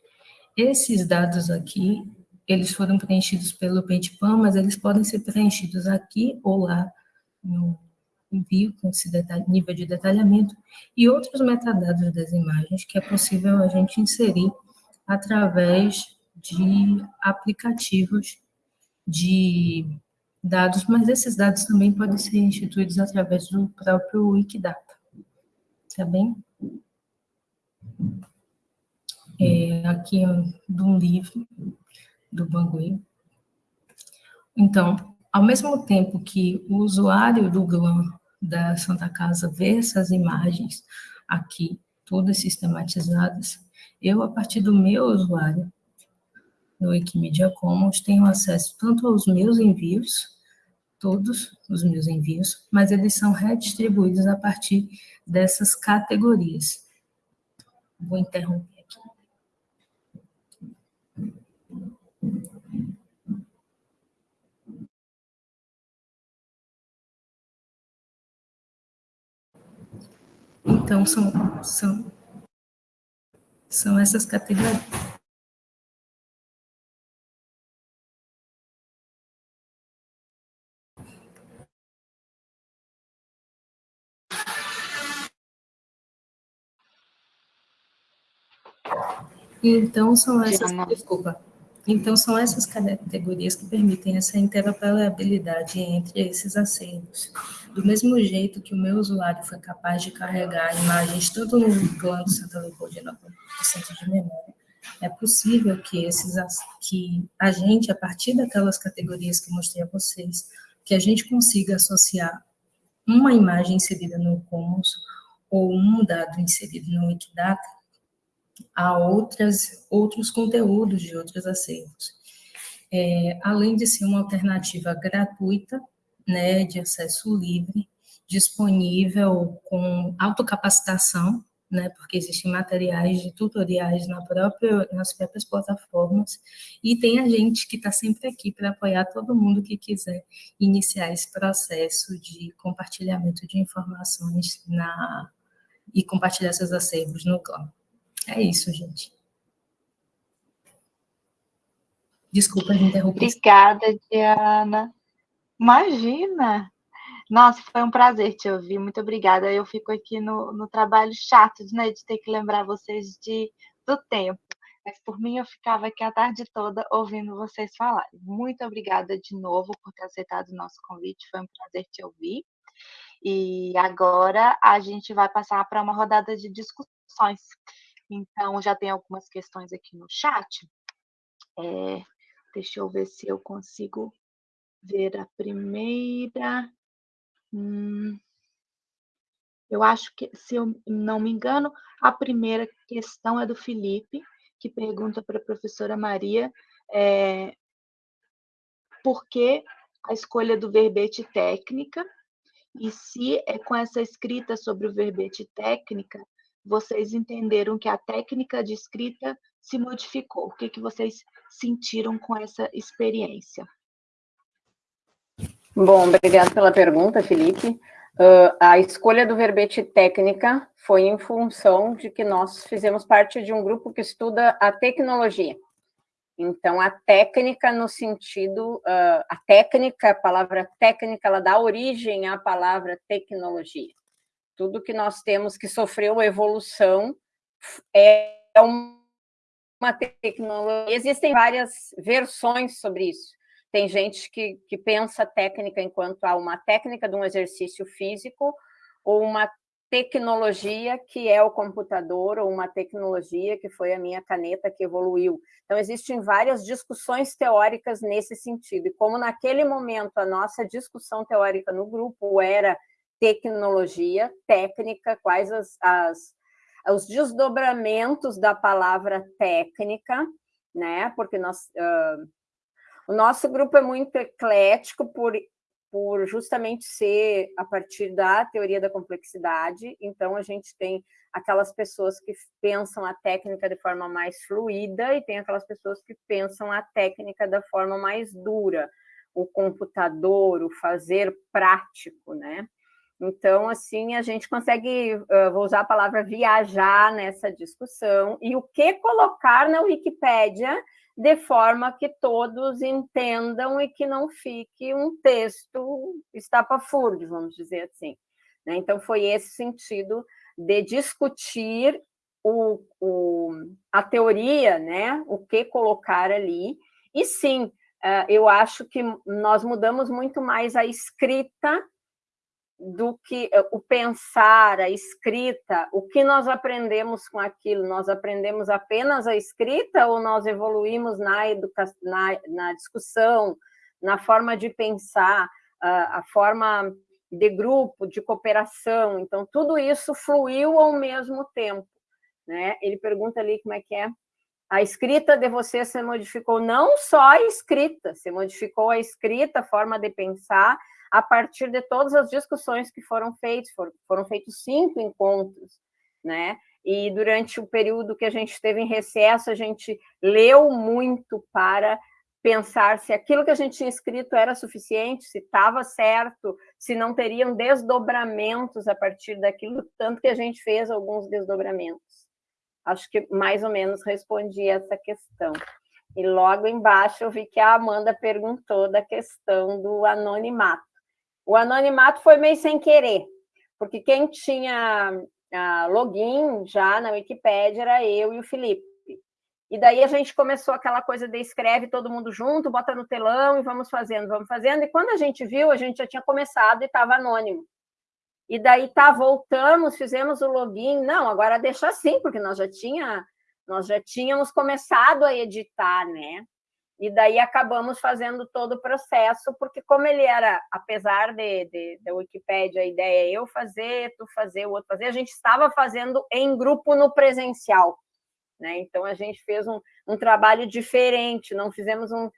Esses dados aqui, eles foram preenchidos pelo PaintPan, mas eles podem ser preenchidos aqui ou lá no, envio com esse nível de detalhamento e outros metadados das imagens que é possível a gente inserir através de aplicativos de dados, mas esses dados também podem ser instituídos através do próprio Wikidata, tá bem? É, aqui é de um livro do Bangui. Então, ao mesmo tempo que o usuário do GLAM da Santa Casa vê essas imagens aqui, todas sistematizadas, eu, a partir do meu usuário no Wikimedia Commons, tenho acesso tanto aos meus envios, todos os meus envios, mas eles são redistribuídos a partir dessas categorias. Vou interromper aqui. Então, são, são, são essas categorias. Então, são essas, desculpa, então, são essas categorias que permitem essa interoperabilidade entre esses acervos. Do mesmo jeito que o meu usuário foi capaz de carregar imagens tanto no plano Santa Leopoldina quanto centro de memória, é possível que, esses, que a gente, a partir daquelas categorias que mostrei a vocês, que a gente consiga associar uma imagem inserida no Commons ou um dado inserido no Wikidata a outras, outros conteúdos de outros acervos. É, além de ser uma alternativa gratuita, né, de acesso livre, disponível com autocapacitação, né, porque existem materiais de tutoriais na própria, nas próprias plataformas, e tem a gente que está sempre aqui para apoiar todo mundo que quiser iniciar esse processo de compartilhamento de informações na, e compartilhar seus acervos no cloud. É isso, gente. Desculpa de interromper. Obrigada, Diana. Imagina! Nossa, foi um prazer te ouvir. Muito obrigada. Eu fico aqui no, no trabalho chato né, de ter que lembrar vocês de, do tempo. Mas por mim eu ficava aqui a tarde toda ouvindo vocês falarem. Muito obrigada de novo por ter aceitado o nosso convite. Foi um prazer te ouvir. E agora a gente vai passar para uma rodada de discussões. Então, já tem algumas questões aqui no chat. É, deixa eu ver se eu consigo ver a primeira. Hum, eu acho que, se eu não me engano, a primeira questão é do Felipe, que pergunta para a professora Maria é, por que a escolha do verbete técnica e se é com essa escrita sobre o verbete técnica vocês entenderam que a técnica de escrita se modificou? O que, que vocês sentiram com essa experiência? Bom, obrigado pela pergunta, Felipe. Uh, a escolha do verbete técnica foi em função de que nós fizemos parte de um grupo que estuda a tecnologia. Então, a técnica no sentido, uh, a técnica, a palavra técnica, ela dá origem à palavra tecnologia tudo que nós temos que sofreu evolução é uma tecnologia. Existem várias versões sobre isso. Tem gente que, que pensa técnica enquanto há uma técnica de um exercício físico ou uma tecnologia que é o computador ou uma tecnologia que foi a minha caneta que evoluiu. Então, existem várias discussões teóricas nesse sentido. E como naquele momento a nossa discussão teórica no grupo era tecnologia, técnica, quais as, as, os desdobramentos da palavra técnica, né? Porque nós, uh, o nosso grupo é muito eclético por, por justamente ser a partir da teoria da complexidade, então a gente tem aquelas pessoas que pensam a técnica de forma mais fluida e tem aquelas pessoas que pensam a técnica da forma mais dura, o computador, o fazer prático, né? Então, assim, a gente consegue, vou usar a palavra viajar nessa discussão, e o que colocar na Wikipédia de forma que todos entendam e que não fique um texto estapafúrdio, vamos dizer assim. Né? Então, foi esse sentido de discutir o, o, a teoria, né? o que colocar ali, e sim, eu acho que nós mudamos muito mais a escrita do que eh, o pensar, a escrita, o que nós aprendemos com aquilo? Nós aprendemos apenas a escrita ou nós evoluímos na, educação, na, na discussão, na forma de pensar, a, a forma de grupo, de cooperação? Então, tudo isso fluiu ao mesmo tempo. Né? Ele pergunta ali como é que é. A escrita de você se modificou, não só a escrita, se modificou a escrita, a forma de pensar, a partir de todas as discussões que foram feitas, foram, foram feitos cinco encontros, né? E durante o período que a gente esteve em recesso, a gente leu muito para pensar se aquilo que a gente tinha escrito era suficiente, se estava certo, se não teriam desdobramentos a partir daquilo, tanto que a gente fez alguns desdobramentos. Acho que mais ou menos respondi essa questão. E logo embaixo eu vi que a Amanda perguntou da questão do anonimato. O anonimato foi meio sem querer, porque quem tinha uh, login já na Wikipédia era eu e o Felipe. E daí a gente começou aquela coisa de escreve todo mundo junto, bota no telão e vamos fazendo, vamos fazendo. E quando a gente viu, a gente já tinha começado e estava anônimo. E daí tá, voltamos, fizemos o login. Não, agora deixa assim, porque nós já tinha, nós já tínhamos começado a editar, né? E daí acabamos fazendo todo o processo, porque como ele era, apesar de, de, da Wikipédia, a ideia é eu fazer, tu fazer, o outro fazer, a gente estava fazendo em grupo no presencial. Né? Então, a gente fez um, um trabalho diferente, não fizemos um...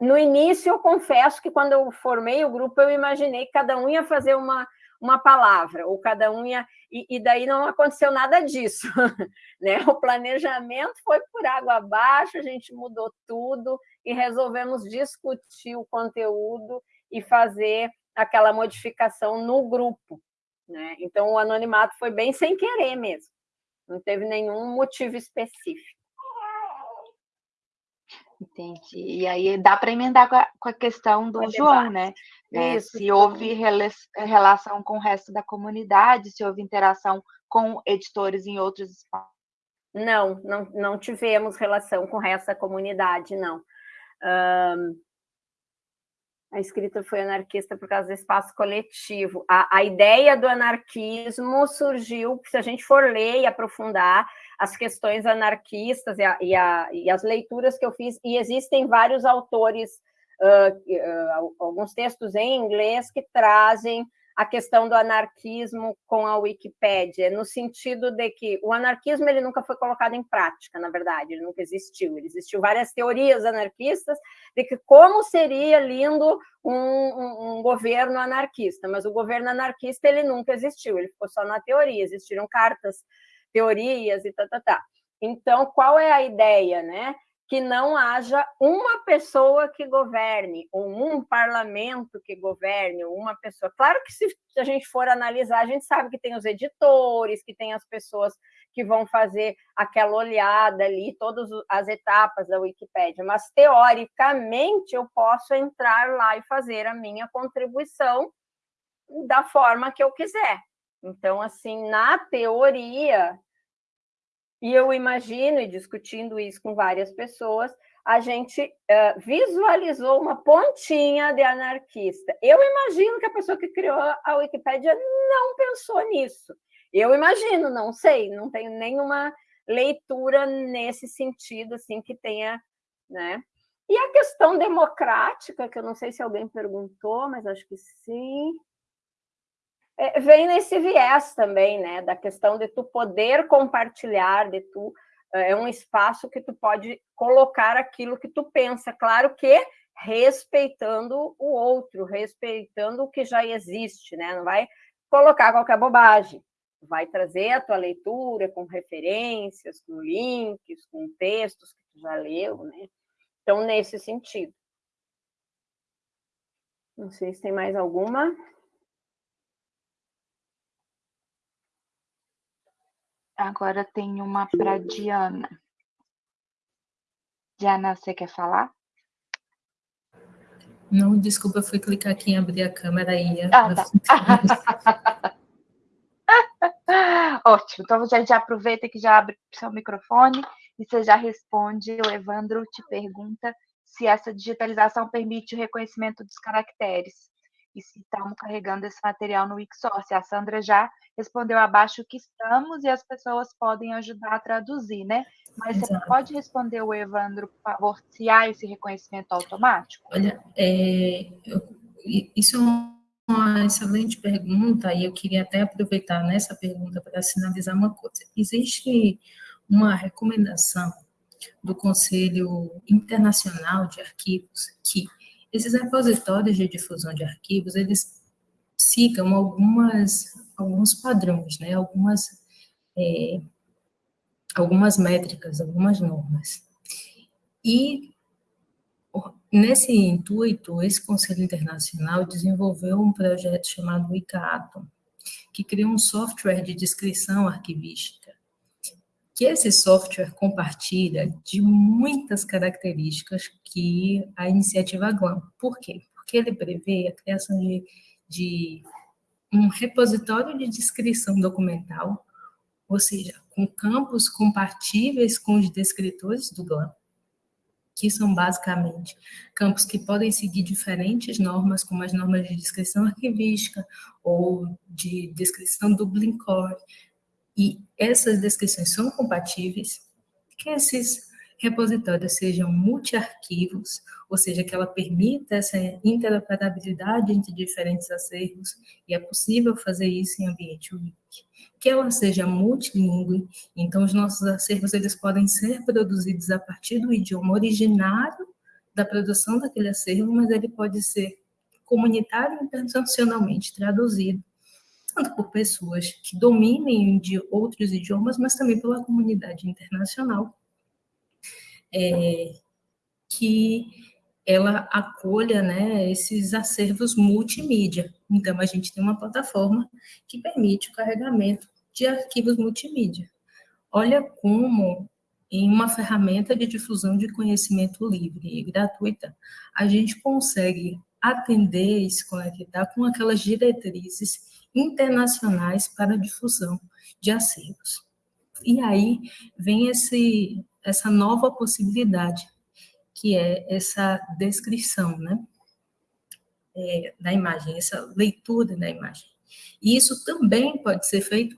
No início, eu confesso que quando eu formei o grupo, eu imaginei que cada um ia fazer uma, uma palavra, ou cada um ia... E, e daí não aconteceu nada disso. né? O planejamento foi por água abaixo, a gente mudou tudo e resolvemos discutir o conteúdo e fazer aquela modificação no grupo. Né? Então, o anonimato foi bem sem querer mesmo. Não teve nenhum motivo específico. Entendi. E aí dá para emendar com a, com a, questão do João, né? É, se houve relação com o resto da comunidade, se houve interação com editores em outros espaços. Não, não, não tivemos relação com o resto da comunidade, não. Um, a escrita foi anarquista por causa do espaço coletivo. A, a ideia do anarquismo surgiu, se a gente for ler e aprofundar as questões anarquistas e, a, e, a, e as leituras que eu fiz, e existem vários autores, uh, uh, alguns textos em inglês que trazem a questão do anarquismo com a Wikipédia, no sentido de que o anarquismo ele nunca foi colocado em prática, na verdade, ele nunca existiu. Ele existiu várias teorias anarquistas de que como seria lindo um, um, um governo anarquista, mas o governo anarquista ele nunca existiu, ele ficou só na teoria, existiram cartas, teorias e tá, tá, tá. Então, qual é a ideia, né? Que não haja uma pessoa que governe, ou um parlamento que governe, ou uma pessoa. Claro que se a gente for analisar, a gente sabe que tem os editores, que tem as pessoas que vão fazer aquela olhada ali, todas as etapas da Wikipédia, mas teoricamente eu posso entrar lá e fazer a minha contribuição da forma que eu quiser. Então, assim, na teoria, e eu imagino, e discutindo isso com várias pessoas, a gente uh, visualizou uma pontinha de anarquista. Eu imagino que a pessoa que criou a Wikipédia não pensou nisso. Eu imagino, não sei, não tenho nenhuma leitura nesse sentido, assim, que tenha, né? E a questão democrática, que eu não sei se alguém perguntou, mas acho que sim é, vem nesse viés também, né, da questão de tu poder compartilhar, de tu é, é um espaço que tu pode colocar aquilo que tu pensa, claro que respeitando o outro, respeitando o que já existe, né? Não vai colocar qualquer bobagem, vai trazer a tua leitura com referências, com links, com textos que tu já leu, né? Então, nesse sentido. Não sei se tem mais alguma. Agora tem uma para Diana. Diana, você quer falar? Não, desculpa, eu fui clicar aqui em abrir a câmera e... Ah, tá. Ótimo, então você já aproveita que já abre seu microfone e você já responde. O Evandro te pergunta se essa digitalização permite o reconhecimento dos caracteres e se estamos carregando esse material no Wixsource. A Sandra já respondeu abaixo que estamos e as pessoas podem ajudar a traduzir, né? Mas Exato. você pode responder o Evandro, por favor, se há esse reconhecimento automático? Olha, é, eu, isso é uma excelente pergunta e eu queria até aproveitar nessa pergunta para sinalizar uma coisa. Existe uma recomendação do Conselho Internacional de Arquivos que esses repositórios de difusão de arquivos, eles sigam algumas, alguns padrões, né? algumas, é, algumas métricas, algumas normas. E, nesse intuito, esse Conselho Internacional desenvolveu um projeto chamado ICAATOM, que cria um software de descrição arquivística, que esse software compartilha de muitas características que a iniciativa GLAM. Por quê? Porque ele prevê a criação de, de um repositório de descrição documental, ou seja, com campos compatíveis com os descritores do GLAM, que são basicamente campos que podem seguir diferentes normas, como as normas de descrição arquivística ou de descrição do Blinkcore, e essas descrições são compatíveis, que esses repositórios sejam multi-arquivos, ou seja, que ela permita essa interoperabilidade entre diferentes acervos, e é possível fazer isso em ambiente Wiki. Que ela seja multilingüe, então os nossos acervos eles podem ser produzidos a partir do idioma originário da produção daquele acervo, mas ele pode ser comunitário e internacionalmente traduzido, tanto por pessoas que dominem de outros idiomas, mas também pela comunidade internacional, é, que ela acolha né, esses acervos multimídia. Então, a gente tem uma plataforma que permite o carregamento de arquivos multimídia. Olha como, em uma ferramenta de difusão de conhecimento livre e gratuita, a gente consegue atender e se conectar com aquelas diretrizes internacionais para difusão de acervos. E aí vem esse, essa nova possibilidade, que é essa descrição, né? É, da imagem, essa leitura da imagem. E isso também pode ser feito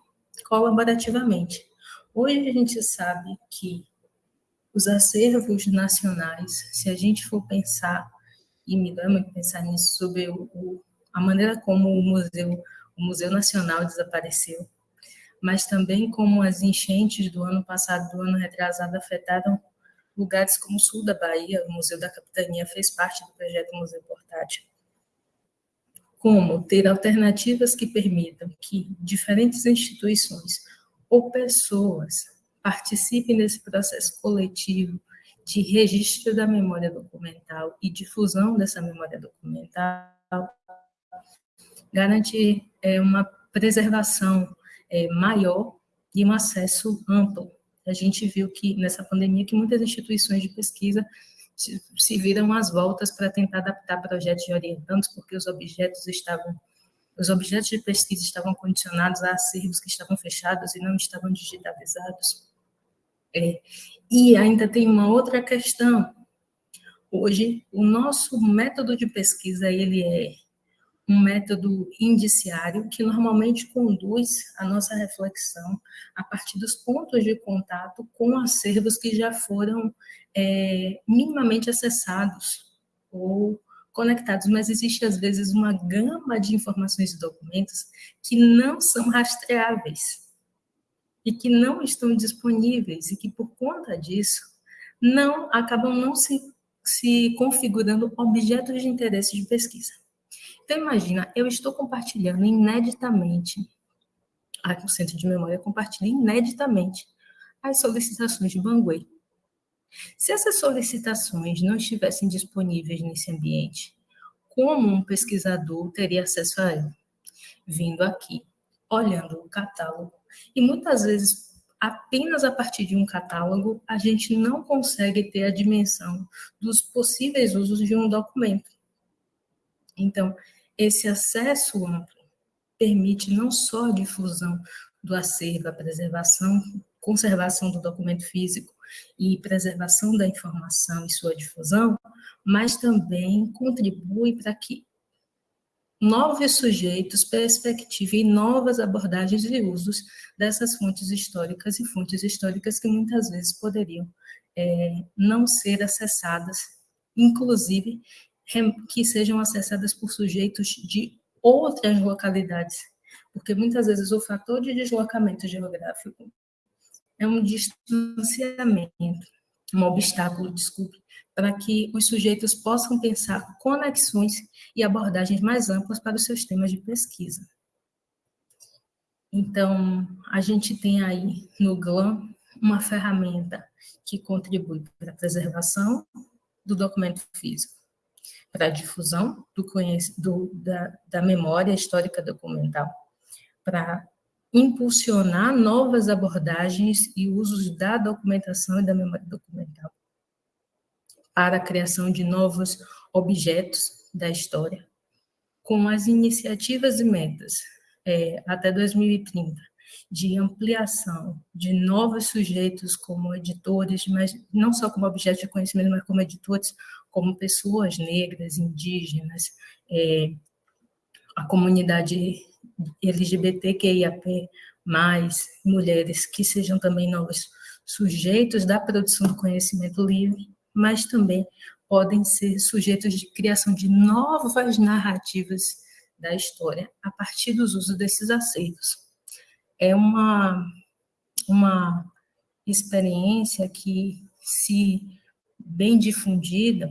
colaborativamente. Hoje a gente sabe que os acervos nacionais, se a gente for pensar, e me dá muito pensar nisso, sobre o, a maneira como o museu, o Museu Nacional desapareceu, mas também como as enchentes do ano passado, do ano retrasado, afetaram lugares como o sul da Bahia, o Museu da Capitania fez parte do projeto Museu Portátil. Como ter alternativas que permitam que diferentes instituições ou pessoas participem desse processo coletivo de registro da memória documental e difusão dessa memória documental, garantir é, uma preservação é, maior e um acesso amplo. A gente viu que nessa pandemia que muitas instituições de pesquisa se, viram às voltas para tentar adaptar projetos de orientandos, porque os objetos estavam os objetos de pesquisa estavam condicionados a acervos que estavam fechados e não estavam digitalizados. É, e ainda tem uma outra questão. Hoje, o nosso método de pesquisa ele é um método indiciário que normalmente conduz a nossa reflexão a partir dos pontos de contato com acervos que já foram é, minimamente acessados ou conectados, mas existe às vezes uma gama de informações e documentos que não são rastreáveis e que não estão disponíveis e que por conta disso não acabam não se, se configurando objetos de interesse de pesquisa. Então, imagina, eu estou compartilhando ineditamente, o Centro de Memória compartilha ineditamente as solicitações de Banguei. Se essas solicitações não estivessem disponíveis nesse ambiente, como um pesquisador teria acesso a ela? Vindo aqui, olhando o catálogo, e muitas vezes apenas a partir de um catálogo, a gente não consegue ter a dimensão dos possíveis usos de um documento. Então, esse acesso amplo permite não só a difusão do acervo, a preservação, conservação do documento físico e preservação da informação e sua difusão, mas também contribui para que novos sujeitos perspectivem novas abordagens e usos dessas fontes históricas e fontes históricas que muitas vezes poderiam é, não ser acessadas, inclusive que sejam acessadas por sujeitos de outras localidades, porque muitas vezes o fator de deslocamento geográfico é um distanciamento, um obstáculo, desculpe, para que os sujeitos possam pensar conexões e abordagens mais amplas para os seus temas de pesquisa. Então, a gente tem aí no GLAM uma ferramenta que contribui para a preservação do documento físico, para a difusão do, do da, da memória histórica documental, para impulsionar novas abordagens e usos da documentação e da memória documental para a criação de novos objetos da história, com as iniciativas e metas é, até 2030 de ampliação de novos sujeitos como editores, mas não só como objetos de conhecimento, mas como editores, como pessoas negras, indígenas, é, a comunidade LGBTQIAP+, mulheres que sejam também novos sujeitos da produção do conhecimento livre, mas também podem ser sujeitos de criação de novas narrativas da história a partir dos usos desses acervos. É uma, uma experiência que, se bem difundida,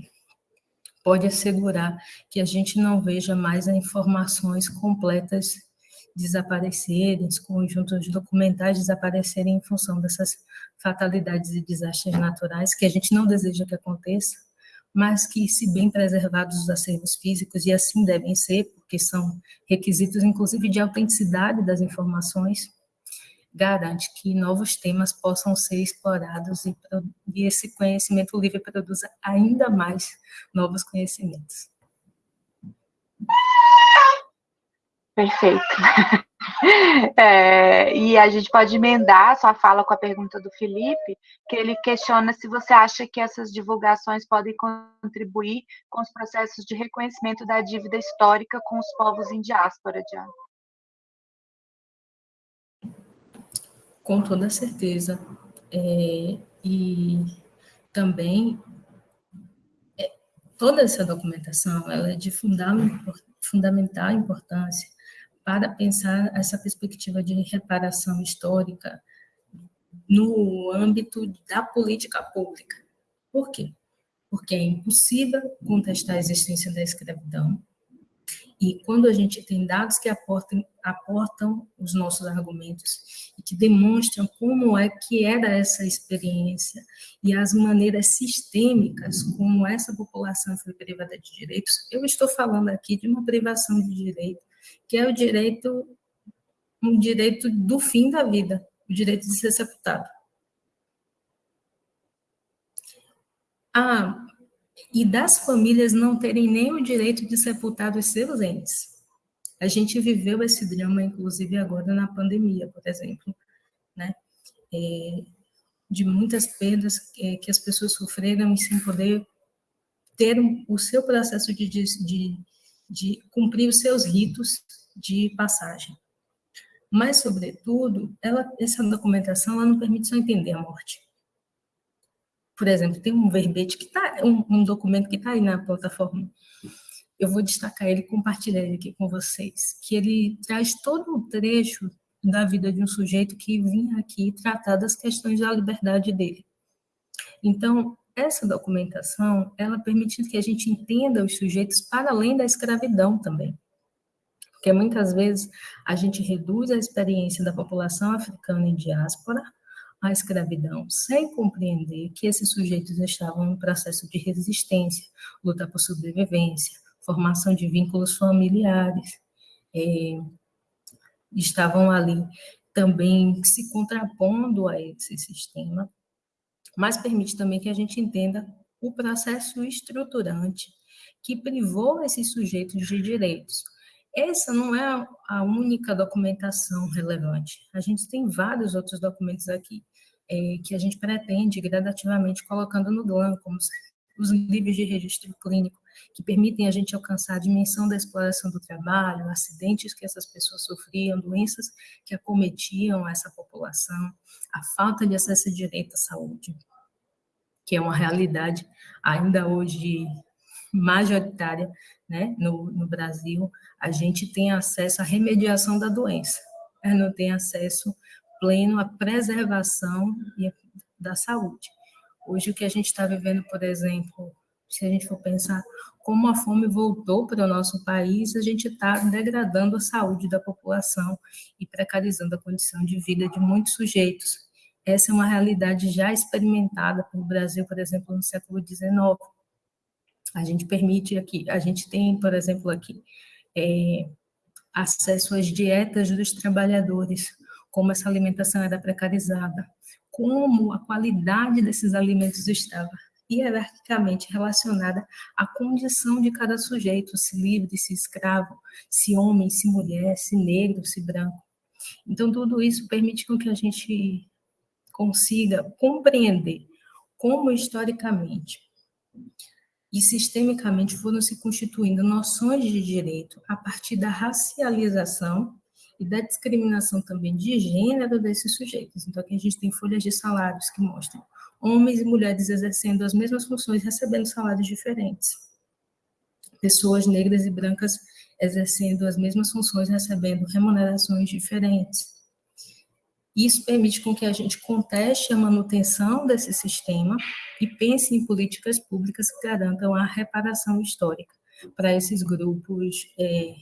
pode assegurar que a gente não veja mais as informações completas desaparecerem, os conjuntos documentais desaparecerem em função dessas fatalidades e desastres naturais que a gente não deseja que aconteça, mas que, se bem preservados os acervos físicos, e assim devem ser, porque são requisitos, inclusive, de autenticidade das informações, garante que novos temas possam ser explorados e, e esse conhecimento livre produza ainda mais novos conhecimentos. Perfeito. É, e a gente pode emendar sua fala com a pergunta do Felipe, que ele questiona se você acha que essas divulgações podem contribuir com os processos de reconhecimento da dívida histórica com os povos em diáspora, Diana. Com toda certeza. É, e também é, toda essa documentação ela é de fundamental, fundamental importância para pensar essa perspectiva de reparação histórica no âmbito da política pública. Por quê? Porque é impossível contestar a existência da escravidão, e quando a gente tem dados que aportam, aportam os nossos argumentos e que demonstram como é que era essa experiência e as maneiras sistêmicas como essa população foi privada de direitos, eu estou falando aqui de uma privação de direito que é o direito, um direito do fim da vida, o direito de ser sepultado. Ah, e das famílias não terem nem o direito de sepultar os seus entes. A gente viveu esse drama, inclusive agora na pandemia, por exemplo, né? É, de muitas perdas que, que, as pessoas sofreram e sem poder ter o seu processo de, de, de cumprir os seus ritos de passagem. Mas, sobretudo, ela, essa documentação ela não permite só entender a morte. Por exemplo, tem um verbete que está, um, um, documento que está aí na plataforma. Eu vou destacar ele, compartilhar ele aqui com vocês, que ele traz todo um trecho da vida de um sujeito que vinha aqui tratar das questões da liberdade dele. Então, essa documentação, ela permite que a gente entenda os sujeitos para além da escravidão também. Porque muitas vezes a gente reduz a experiência da população africana em diáspora à escravidão, sem compreender que esses sujeitos estavam em processo de resistência, luta por sobrevivência, formação de vínculos familiares, é, estavam ali também se contrapondo a esse sistema, mas permite também que a gente entenda o processo estruturante que privou esses sujeitos de direitos. Essa não é a única documentação relevante. A gente tem vários outros documentos aqui é, que a gente pretende gradativamente colocando no GLAM, como os livros de registro clínico, que permitem a gente alcançar a dimensão da exploração do trabalho, acidentes que essas pessoas sofriam, doenças que acometiam essa população, a falta de acesso direito à saúde, que é uma realidade ainda hoje majoritária né, no, no Brasil, a gente tem acesso à remediação da doença, não tem acesso pleno à preservação da saúde. Hoje, o que a gente está vivendo, por exemplo, se a gente for pensar como a fome voltou para o nosso país, a gente está degradando a saúde da população e precarizando a condição de vida de muitos sujeitos. Essa é uma realidade já experimentada pelo Brasil, por exemplo, no século XIX. A gente permite aqui, a gente tem, por exemplo, aqui, é, acesso às dietas dos trabalhadores, como essa alimentação era precarizada, como a qualidade desses alimentos estava hierarquicamente relacionada à condição de cada sujeito, se livre, se escravo, se homem, se mulher, se negro, se branco. Então, tudo isso permite que a gente consiga compreender como historicamente e sistemicamente foram se constituindo noções de direito a partir da racialização e da discriminação também de gênero desses sujeitos. Então, aqui a gente tem folhas de salários que mostram homens e mulheres exercendo as mesmas funções, recebendo salários diferentes. Pessoas negras e brancas exercendo as mesmas funções, recebendo remunerações diferentes. Isso permite com que a gente conteste a manutenção desse sistema e pense em políticas públicas que garantam a reparação histórica para esses grupos é,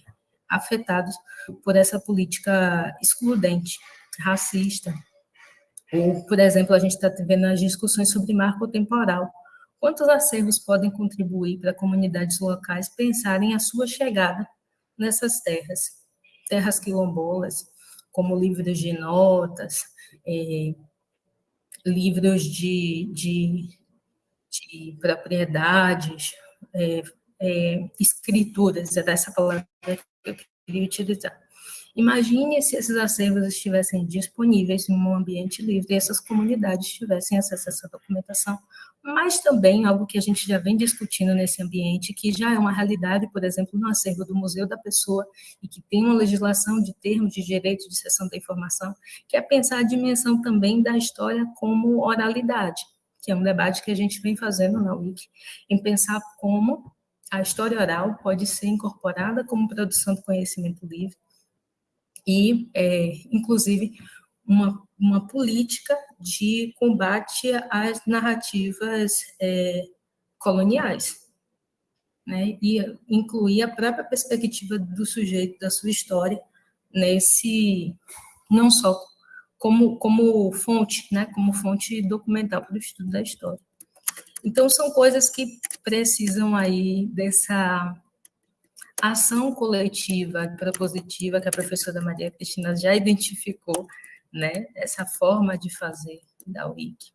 afetados por essa política excludente, racista. Ou, por exemplo, a gente está vendo as discussões sobre marco temporal. Quantos acervos podem contribuir para comunidades locais pensarem a sua chegada nessas terras? Terras quilombolas, como livros de notas, é, livros de, de, de propriedades, é, é, escrituras, é dessa palavra que eu queria utilizar. Imagine se esses acervos estivessem disponíveis em um ambiente livre e essas comunidades tivessem acesso a essa documentação, mas também algo que a gente já vem discutindo nesse ambiente, que já é uma realidade, por exemplo, no acervo do Museu da Pessoa, e que tem uma legislação de termos de direito de cessão da informação, que é pensar a dimensão também da história como oralidade, que é um debate que a gente vem fazendo na UIC, em pensar como a história oral pode ser incorporada como produção do conhecimento livre, e, é, inclusive, uma, uma política de combate às narrativas é, coloniais, né? e incluir a própria perspectiva do sujeito, da sua história, nesse, não só como, como fonte, né? como fonte documental para o estudo da história. Então, são coisas que precisam aí dessa ação coletiva propositiva que a professora Maria Cristina já identificou, né, essa forma de fazer da WIC,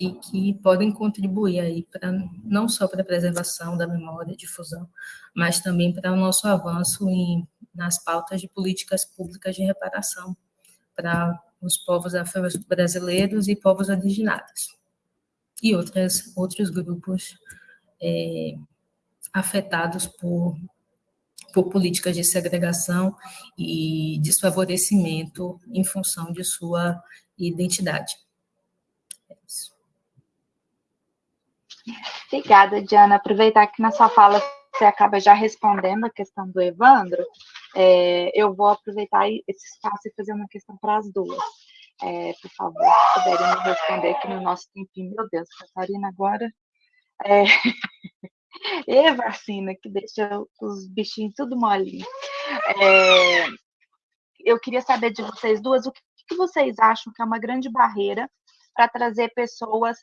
e que podem contribuir aí para não só para a preservação da memória difusão, mas também para o nosso avanço em, nas pautas de políticas públicas de reparação para os povos afro-brasileiros e povos originários e outras, outros grupos é, afetados por, por políticas de segregação e desfavorecimento em função de sua identidade. É. Obrigada, Diana. Aproveitar que na sua fala você acaba já respondendo a questão do Evandro, é, eu vou aproveitar esse espaço e fazer uma questão para as duas. É, por favor, se puderem me responder aqui no nosso tempinho. Meu Deus, Catarina, agora. É... E vacina, que deixa os bichinhos tudo molinho. É, eu queria saber de vocês duas, o que, que vocês acham que é uma grande barreira para trazer pessoas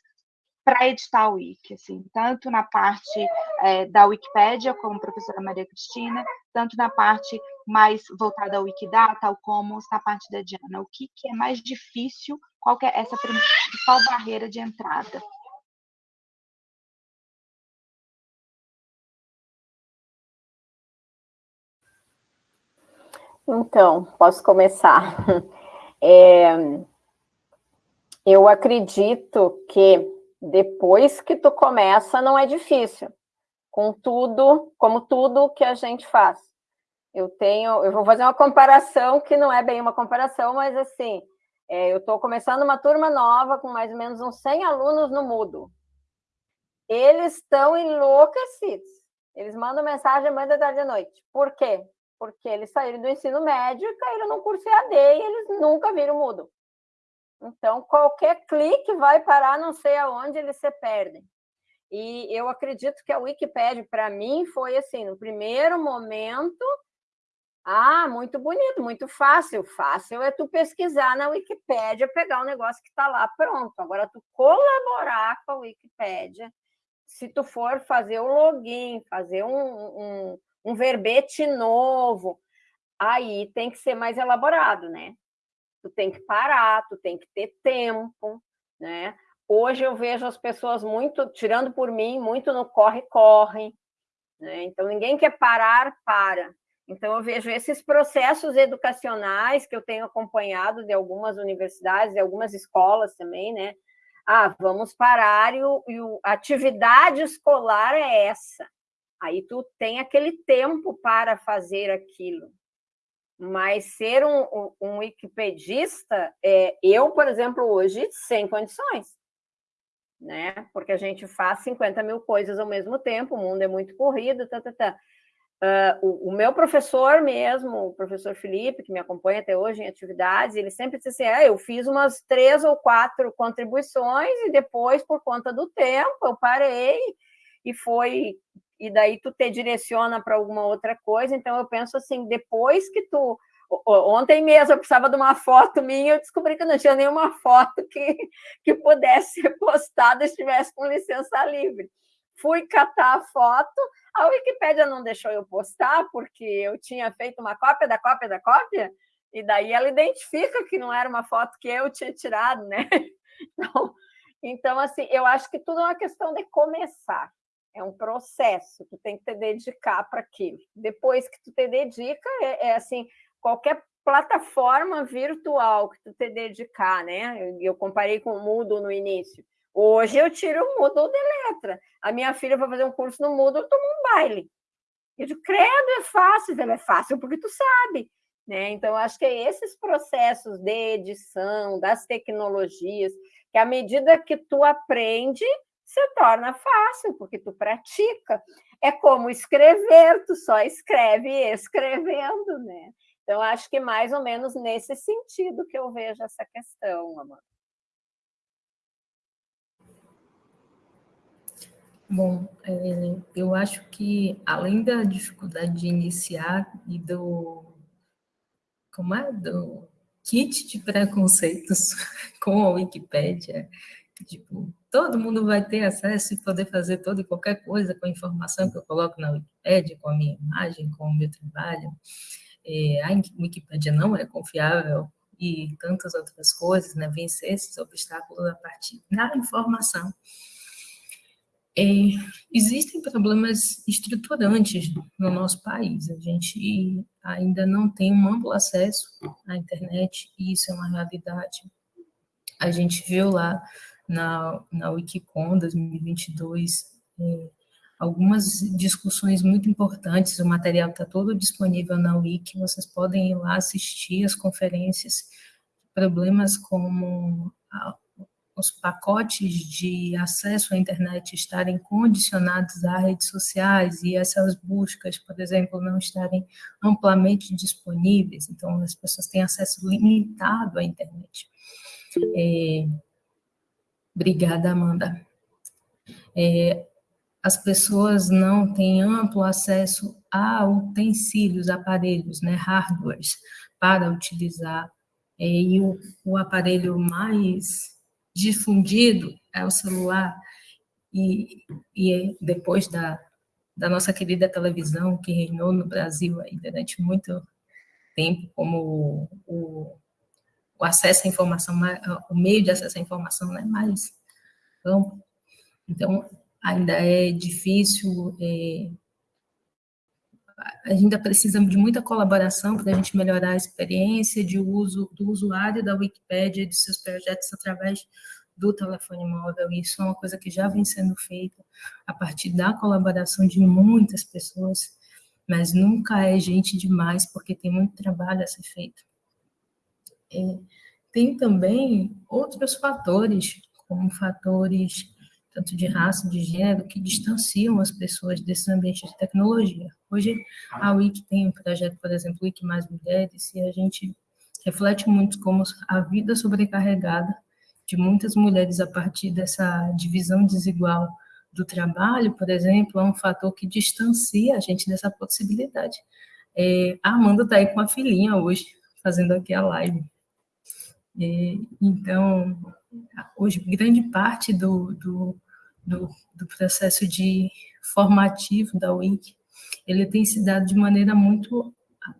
para editar o Wiki, assim, tanto na parte é, da Wikipédia, como professora Maria Cristina, tanto na parte mais voltada ao Wikidata, como está a parte da Diana? O que, que é mais difícil? Qual é essa principal barreira de entrada? Então, posso começar. É, eu acredito que depois que tu começa, não é difícil. Com tudo, como tudo que a gente faz. Eu tenho, eu vou fazer uma comparação que não é bem uma comparação, mas assim, é, eu estou começando uma turma nova com mais ou menos uns 100 alunos no Mudo. Eles estão enlouquecidos. Eles mandam mensagem manhã, da tarde e noite. Por quê? Porque eles saíram do ensino médio e caíram num curso EAD e eles nunca viram Mudo. Então, qualquer clique vai parar não sei aonde eles se perdem. E eu acredito que a Wikipédia, para mim, foi assim, no primeiro momento, ah, muito bonito, muito fácil. Fácil é tu pesquisar na Wikipédia, pegar o um negócio que está lá pronto. Agora, tu colaborar com a Wikipédia, se tu for fazer o login, fazer um, um, um verbete novo, aí tem que ser mais elaborado, né? Tu tem que parar, tu tem que ter tempo, né? Hoje eu vejo as pessoas muito, tirando por mim, muito no corre-corre, né? Então ninguém quer parar, para. Então eu vejo esses processos educacionais que eu tenho acompanhado de algumas universidades, de algumas escolas também, né? Ah, vamos parar e, o, e o, a atividade escolar é essa. Aí tu tem aquele tempo para fazer aquilo, mas ser um, um, wikipedista, é, eu, por exemplo, hoje, sem condições, né? Porque a gente faz 50 mil coisas ao mesmo tempo, o mundo é muito corrido, tá, tá, tá. Uh, o, o, meu professor mesmo, o professor Felipe, que me acompanha até hoje em atividades, ele sempre disse assim, ah, eu fiz umas três ou quatro contribuições e depois, por conta do tempo, eu parei e foi e daí tu te direciona para alguma outra coisa. Então, eu penso assim, depois que tu... Ontem mesmo eu precisava de uma foto minha, eu descobri que não tinha nenhuma foto que, que pudesse ser postada estivesse com licença livre. Fui catar a foto, a Wikipédia não deixou eu postar, porque eu tinha feito uma cópia da cópia da cópia, e daí ela identifica que não era uma foto que eu tinha tirado, né? Então, então assim, eu acho que tudo é uma questão de começar. É um processo, tu tem que te dedicar para aquilo. Depois que tu te dedica, é, é, assim, qualquer plataforma virtual que tu te dedicar, né? Eu, eu comparei com o Moodle no início. Hoje eu tiro o Moodle de letra. A minha filha vai fazer um curso no Moodle, toma um baile. Eu digo, credo, é fácil. Ela é fácil porque tu sabe. Né? Então, acho que é esses processos de edição, das tecnologias, que à medida que tu aprende, se torna fácil, porque tu pratica. É como escrever, tu só escreve escrevendo, né? Então, acho que mais ou menos nesse sentido que eu vejo essa questão, Amanda. Bom, é, eu acho que, além da dificuldade de iniciar e do... Como é? Do kit de preconceitos com a Wikipédia, tipo, todo mundo vai ter acesso e poder fazer toda e qualquer coisa com a informação que eu coloco na Wikipédia, com a minha imagem, com o meu trabalho. É, a Wikipédia não é confiável e tantas outras coisas, né? Vencer esses obstáculos a partir da informação. É, existem problemas estruturantes no nosso país. A gente ainda não tem um amplo acesso à internet e isso é uma realidade. A gente viu lá na, na Wikicon 2022, é, algumas discussões muito importantes, o material está todo disponível na Wiki, vocês podem ir lá assistir as conferências, problemas como a, os pacotes de acesso à internet estarem condicionados a redes sociais e essas buscas, por exemplo, não estarem amplamente disponíveis, então as pessoas têm acesso limitado à internet. É, Obrigada, Amanda. É, as pessoas não têm amplo acesso a utensílios, aparelhos, né, hardwares, para utilizar. É, e o, o aparelho mais difundido é o celular. E, e depois da, da nossa querida televisão, que reinou no Brasil aí durante muito tempo, como o, o acesso à informação, o meio de acesso à informação né, mais amplo. Então, ainda é difícil, é, ainda precisa de muita colaboração para a gente melhorar a experiência de uso do usuário da Wikipédia e de seus projetos através do telefone móvel. Isso é uma coisa que já vem sendo feita a partir da colaboração de muitas pessoas, mas nunca é gente demais, porque tem muito trabalho a ser feito. É, tem também outros fatores, como fatores tanto de raça, de gênero, que distanciam as pessoas desses ambientes de tecnologia. Hoje, a Wiki tem um projeto, por exemplo, Wiki Mais Mulheres, e a gente reflete muito como a vida sobrecarregada de muitas mulheres a partir dessa divisão desigual do trabalho, por exemplo, é um fator que distancia a gente dessa possibilidade. É, a Amanda está aí com a filhinha hoje, fazendo aqui a live. Então, hoje, grande parte do, do, do, do processo de formativo da Wiki, ele tem se dado de maneira muito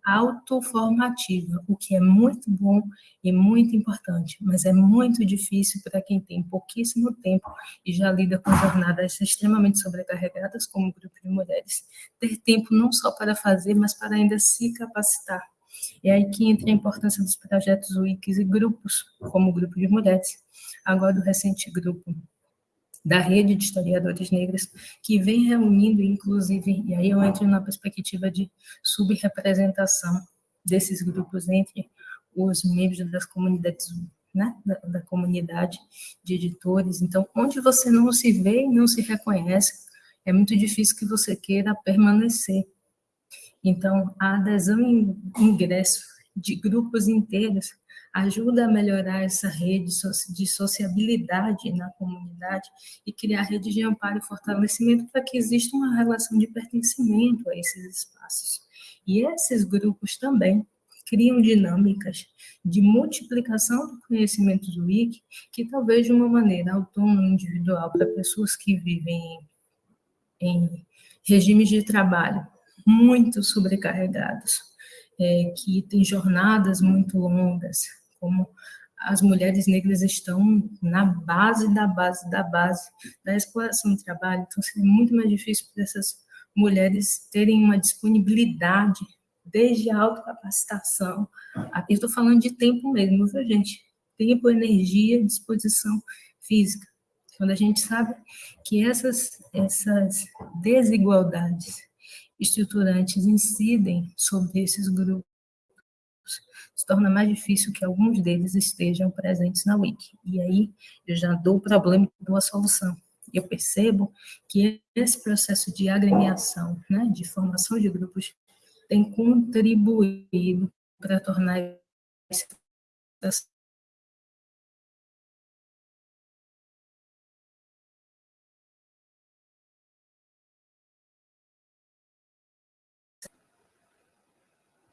autoformativa, o que é muito bom e muito importante, mas é muito difícil para quem tem pouquíssimo tempo e já lida com jornadas extremamente sobrecarregadas, como o grupo de mulheres, ter tempo não só para fazer, mas para ainda se capacitar. É aí que entra a importância dos projetos Wikis e grupos, como o grupo de mulheres, agora o recente grupo da rede de historiadores negros, que vem reunindo, inclusive, e aí eu entro na perspectiva de subrepresentação desses grupos entre os membros das comunidades, né, da, da comunidade de editores. Então, onde você não se vê e não se reconhece, é muito difícil que você queira permanecer. Então, a adesão em ingresso de grupos inteiros ajuda a melhorar essa rede de sociabilidade na comunidade e criar redes de amparo e fortalecimento para que exista uma relação de pertencimento a esses espaços. E esses grupos também criam dinâmicas de multiplicação do conhecimento do Wiki, que talvez de uma maneira autônoma, individual, para pessoas que vivem em regimes de trabalho muito sobrecarregados, é, que têm jornadas muito longas, como as mulheres negras estão na base da base da base da exploração do trabalho, então seria muito mais difícil para essas mulheres terem uma disponibilidade desde a autocapacitação. Aqui estou falando de tempo mesmo, viu, gente? Tempo, energia, disposição física. Quando a gente sabe que essas, essas desigualdades estruturantes incidem sobre esses grupos, se torna mais difícil que alguns deles estejam presentes na Wiki. E aí eu já dou o problema e dou a solução. Eu percebo que esse processo de agremiação, né, de formação de grupos, tem contribuído para tornar esse processo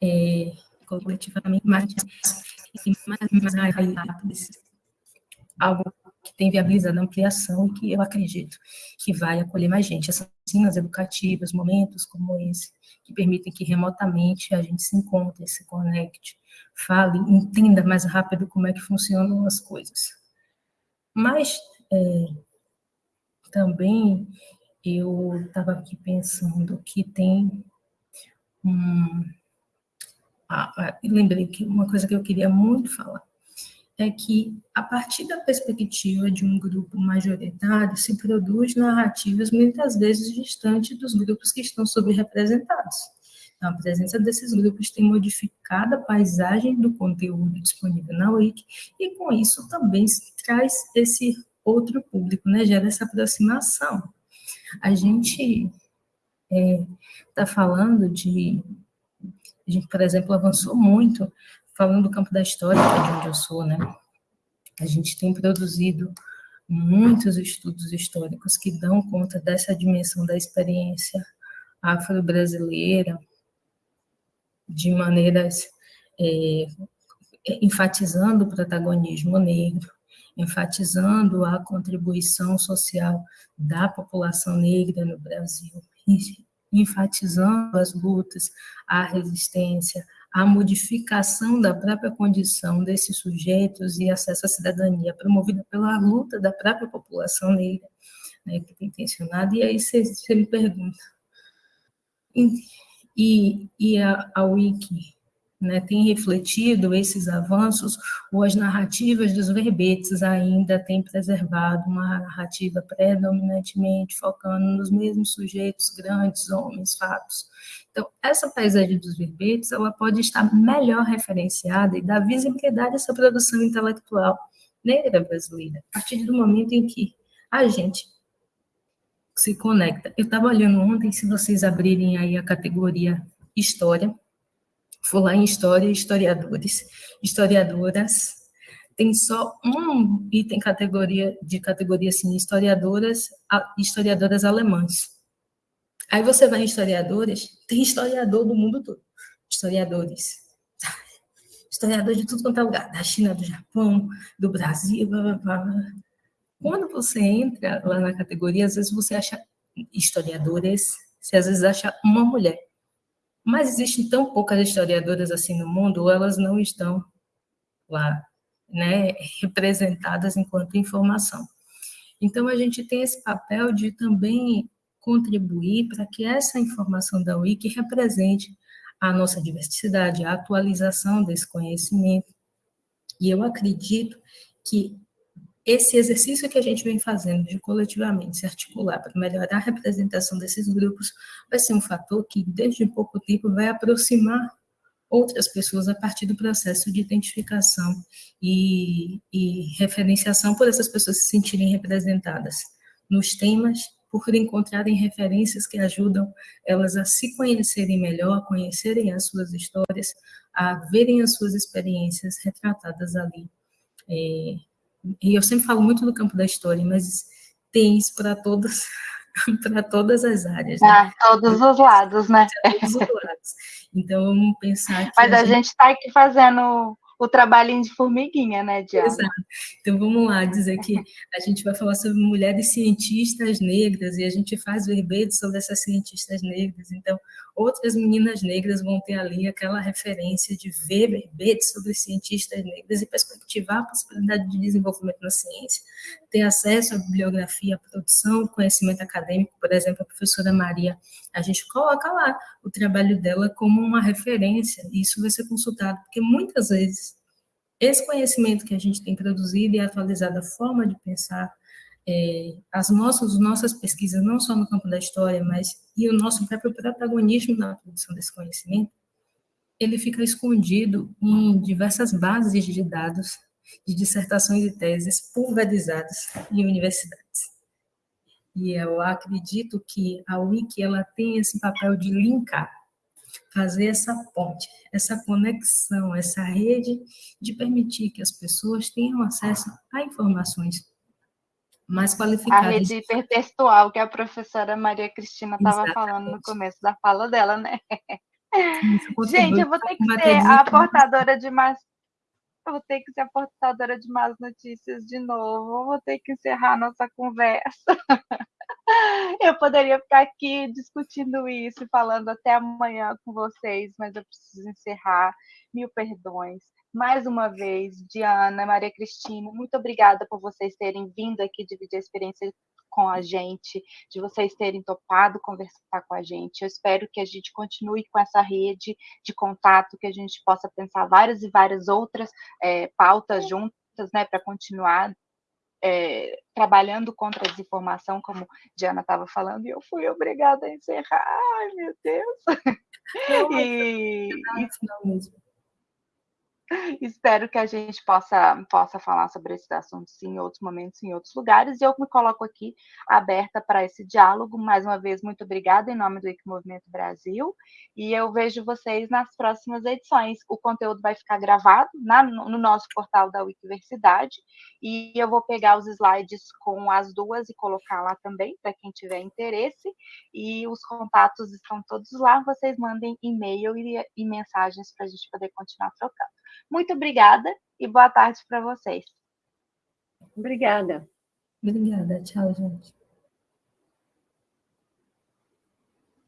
é, coletivamente mais, mais, mais rápidas. Algo que tem viabilizado a ampliação e que eu acredito que vai acolher mais gente. Essas oficinas educativas, momentos como esse, que permitem que remotamente a gente se encontre, se conecte, fale, entenda mais rápido como é que funcionam as coisas. Mas é, também eu estava aqui pensando que tem um, ah, lembrei que uma coisa que eu queria muito falar é que, a partir da perspectiva de um grupo majoritário, se produz narrativas muitas vezes distantes dos grupos que estão subrepresentados. Então, a presença desses grupos tem modificado a paisagem do conteúdo disponível na Wiki, e com isso também se traz esse outro público, né? gera essa aproximação. A gente está é, falando de a gente, por exemplo, avançou muito falando do campo da história, que é de onde eu sou, né? A gente tem produzido muitos estudos históricos que dão conta dessa dimensão da experiência afro-brasileira de maneiras é, enfatizando o protagonismo negro, enfatizando a contribuição social da população negra no Brasil, enfatizando as lutas, a resistência, a modificação da própria condição desses sujeitos e acesso à cidadania promovida pela luta da própria população negra, né, que tem intencionado, e aí você, me pergunta, e, e a, a Wiki né, tem refletido esses avanços, ou as narrativas dos verbetes ainda têm preservado uma narrativa predominantemente focando nos mesmos sujeitos, grandes homens, fatos. Então, essa paisagem dos verbetes, ela pode estar melhor referenciada e dar visibilidade a essa produção intelectual negra brasileira, a partir do momento em que a gente se conecta. Eu estava olhando ontem, se vocês abrirem aí a categoria História, falar em história, historiadores, historiadoras, tem só um item categoria de categoria assim, historiadoras, historiadoras alemãs. Aí você vai em historiadores, tem historiador do mundo todo, historiadores. Historiador de tudo quanto é lugar, da China, do Japão, do Brasil, blá, blá, blá. Quando você entra lá na categoria, às vezes você acha historiadores, você às vezes acha uma mulher. Mas existem tão poucas historiadoras assim no mundo, elas não estão lá, né, representadas enquanto informação. Então, a gente tem esse papel de também contribuir para que essa informação da Wiki represente a nossa diversidade, a atualização desse conhecimento. E eu acredito que esse exercício que a gente vem fazendo de coletivamente se articular para melhorar a representação desses grupos vai ser um fator que, desde pouco tempo, vai aproximar outras pessoas a partir do processo de identificação e, e referenciação por essas pessoas se sentirem representadas nos temas, por encontrarem referências que ajudam elas a se conhecerem melhor, a conhecerem as suas histórias, a verem as suas experiências retratadas ali. É, e eu sempre falo muito do campo da história, mas tem isso para todas para todas as áreas. Né? Ah, todos os lados, né? Todos os lados. Então, vamos pensar que. Mas a, a gente está aqui fazendo o trabalhinho de formiguinha, né, Diana? Exato. Então, vamos lá, dizer que a gente vai falar sobre mulheres cientistas negras e a gente faz verbetes sobre essas cientistas negras. Então, outras meninas negras vão ter ali aquela referência de ver verbetes sobre cientistas negras e perspectivar a possibilidade de desenvolvimento na ciência, ter acesso à bibliografia, à produção, conhecimento acadêmico, por exemplo, a professora Maria, a gente coloca lá o trabalho dela como uma referência, e isso vai ser consultado, porque muitas vezes esse conhecimento que a gente tem produzido e atualizado a forma de pensar, é, as nossas, nossas pesquisas, não só no campo da história, mas e o nosso próprio protagonismo na produção desse conhecimento, ele fica escondido em diversas bases de dados de dissertações e teses pulverizadas em universidades. E eu acredito que a Wiki ela tem esse papel de linkar fazer essa ponte, essa conexão, essa rede de permitir que as pessoas tenham acesso a informações mais qualificadas. A rede hipertextual que a professora Maria Cristina estava falando no começo da fala dela, né? Gente, eu vou ter que ser a portadora de mais eu vou ter que ser a portadora de más notícias de novo. Eu vou ter que encerrar nossa conversa. Eu poderia ficar aqui discutindo isso, falando até amanhã com vocês, mas eu preciso encerrar. Mil perdões. Mais uma vez, Diana, Maria Cristina, muito obrigada por vocês terem vindo aqui dividir a experiência com a gente, de vocês terem topado conversar com a gente. Eu espero que a gente continue com essa rede de contato, que a gente possa pensar várias e várias outras é, pautas juntas, né, para continuar é, trabalhando contra a desinformação, como Diana estava falando, e eu fui obrigada a encerrar. Ai, meu Deus! Não, e, e, Espero que a gente possa, possa falar sobre esses assuntos em outros momentos, em outros lugares, e eu me coloco aqui aberta para esse diálogo. Mais uma vez, muito obrigada em nome do IC Movimento Brasil, e eu vejo vocês nas próximas edições. O conteúdo vai ficar gravado na, no nosso portal da Wikiversidade, e eu vou pegar os slides com as duas e colocar lá também, para quem tiver interesse, e os contatos estão todos lá, vocês mandem e-mail e, e mensagens para a gente poder continuar trocando. Muito obrigada e boa tarde para vocês. Obrigada. Obrigada. Tchau, gente.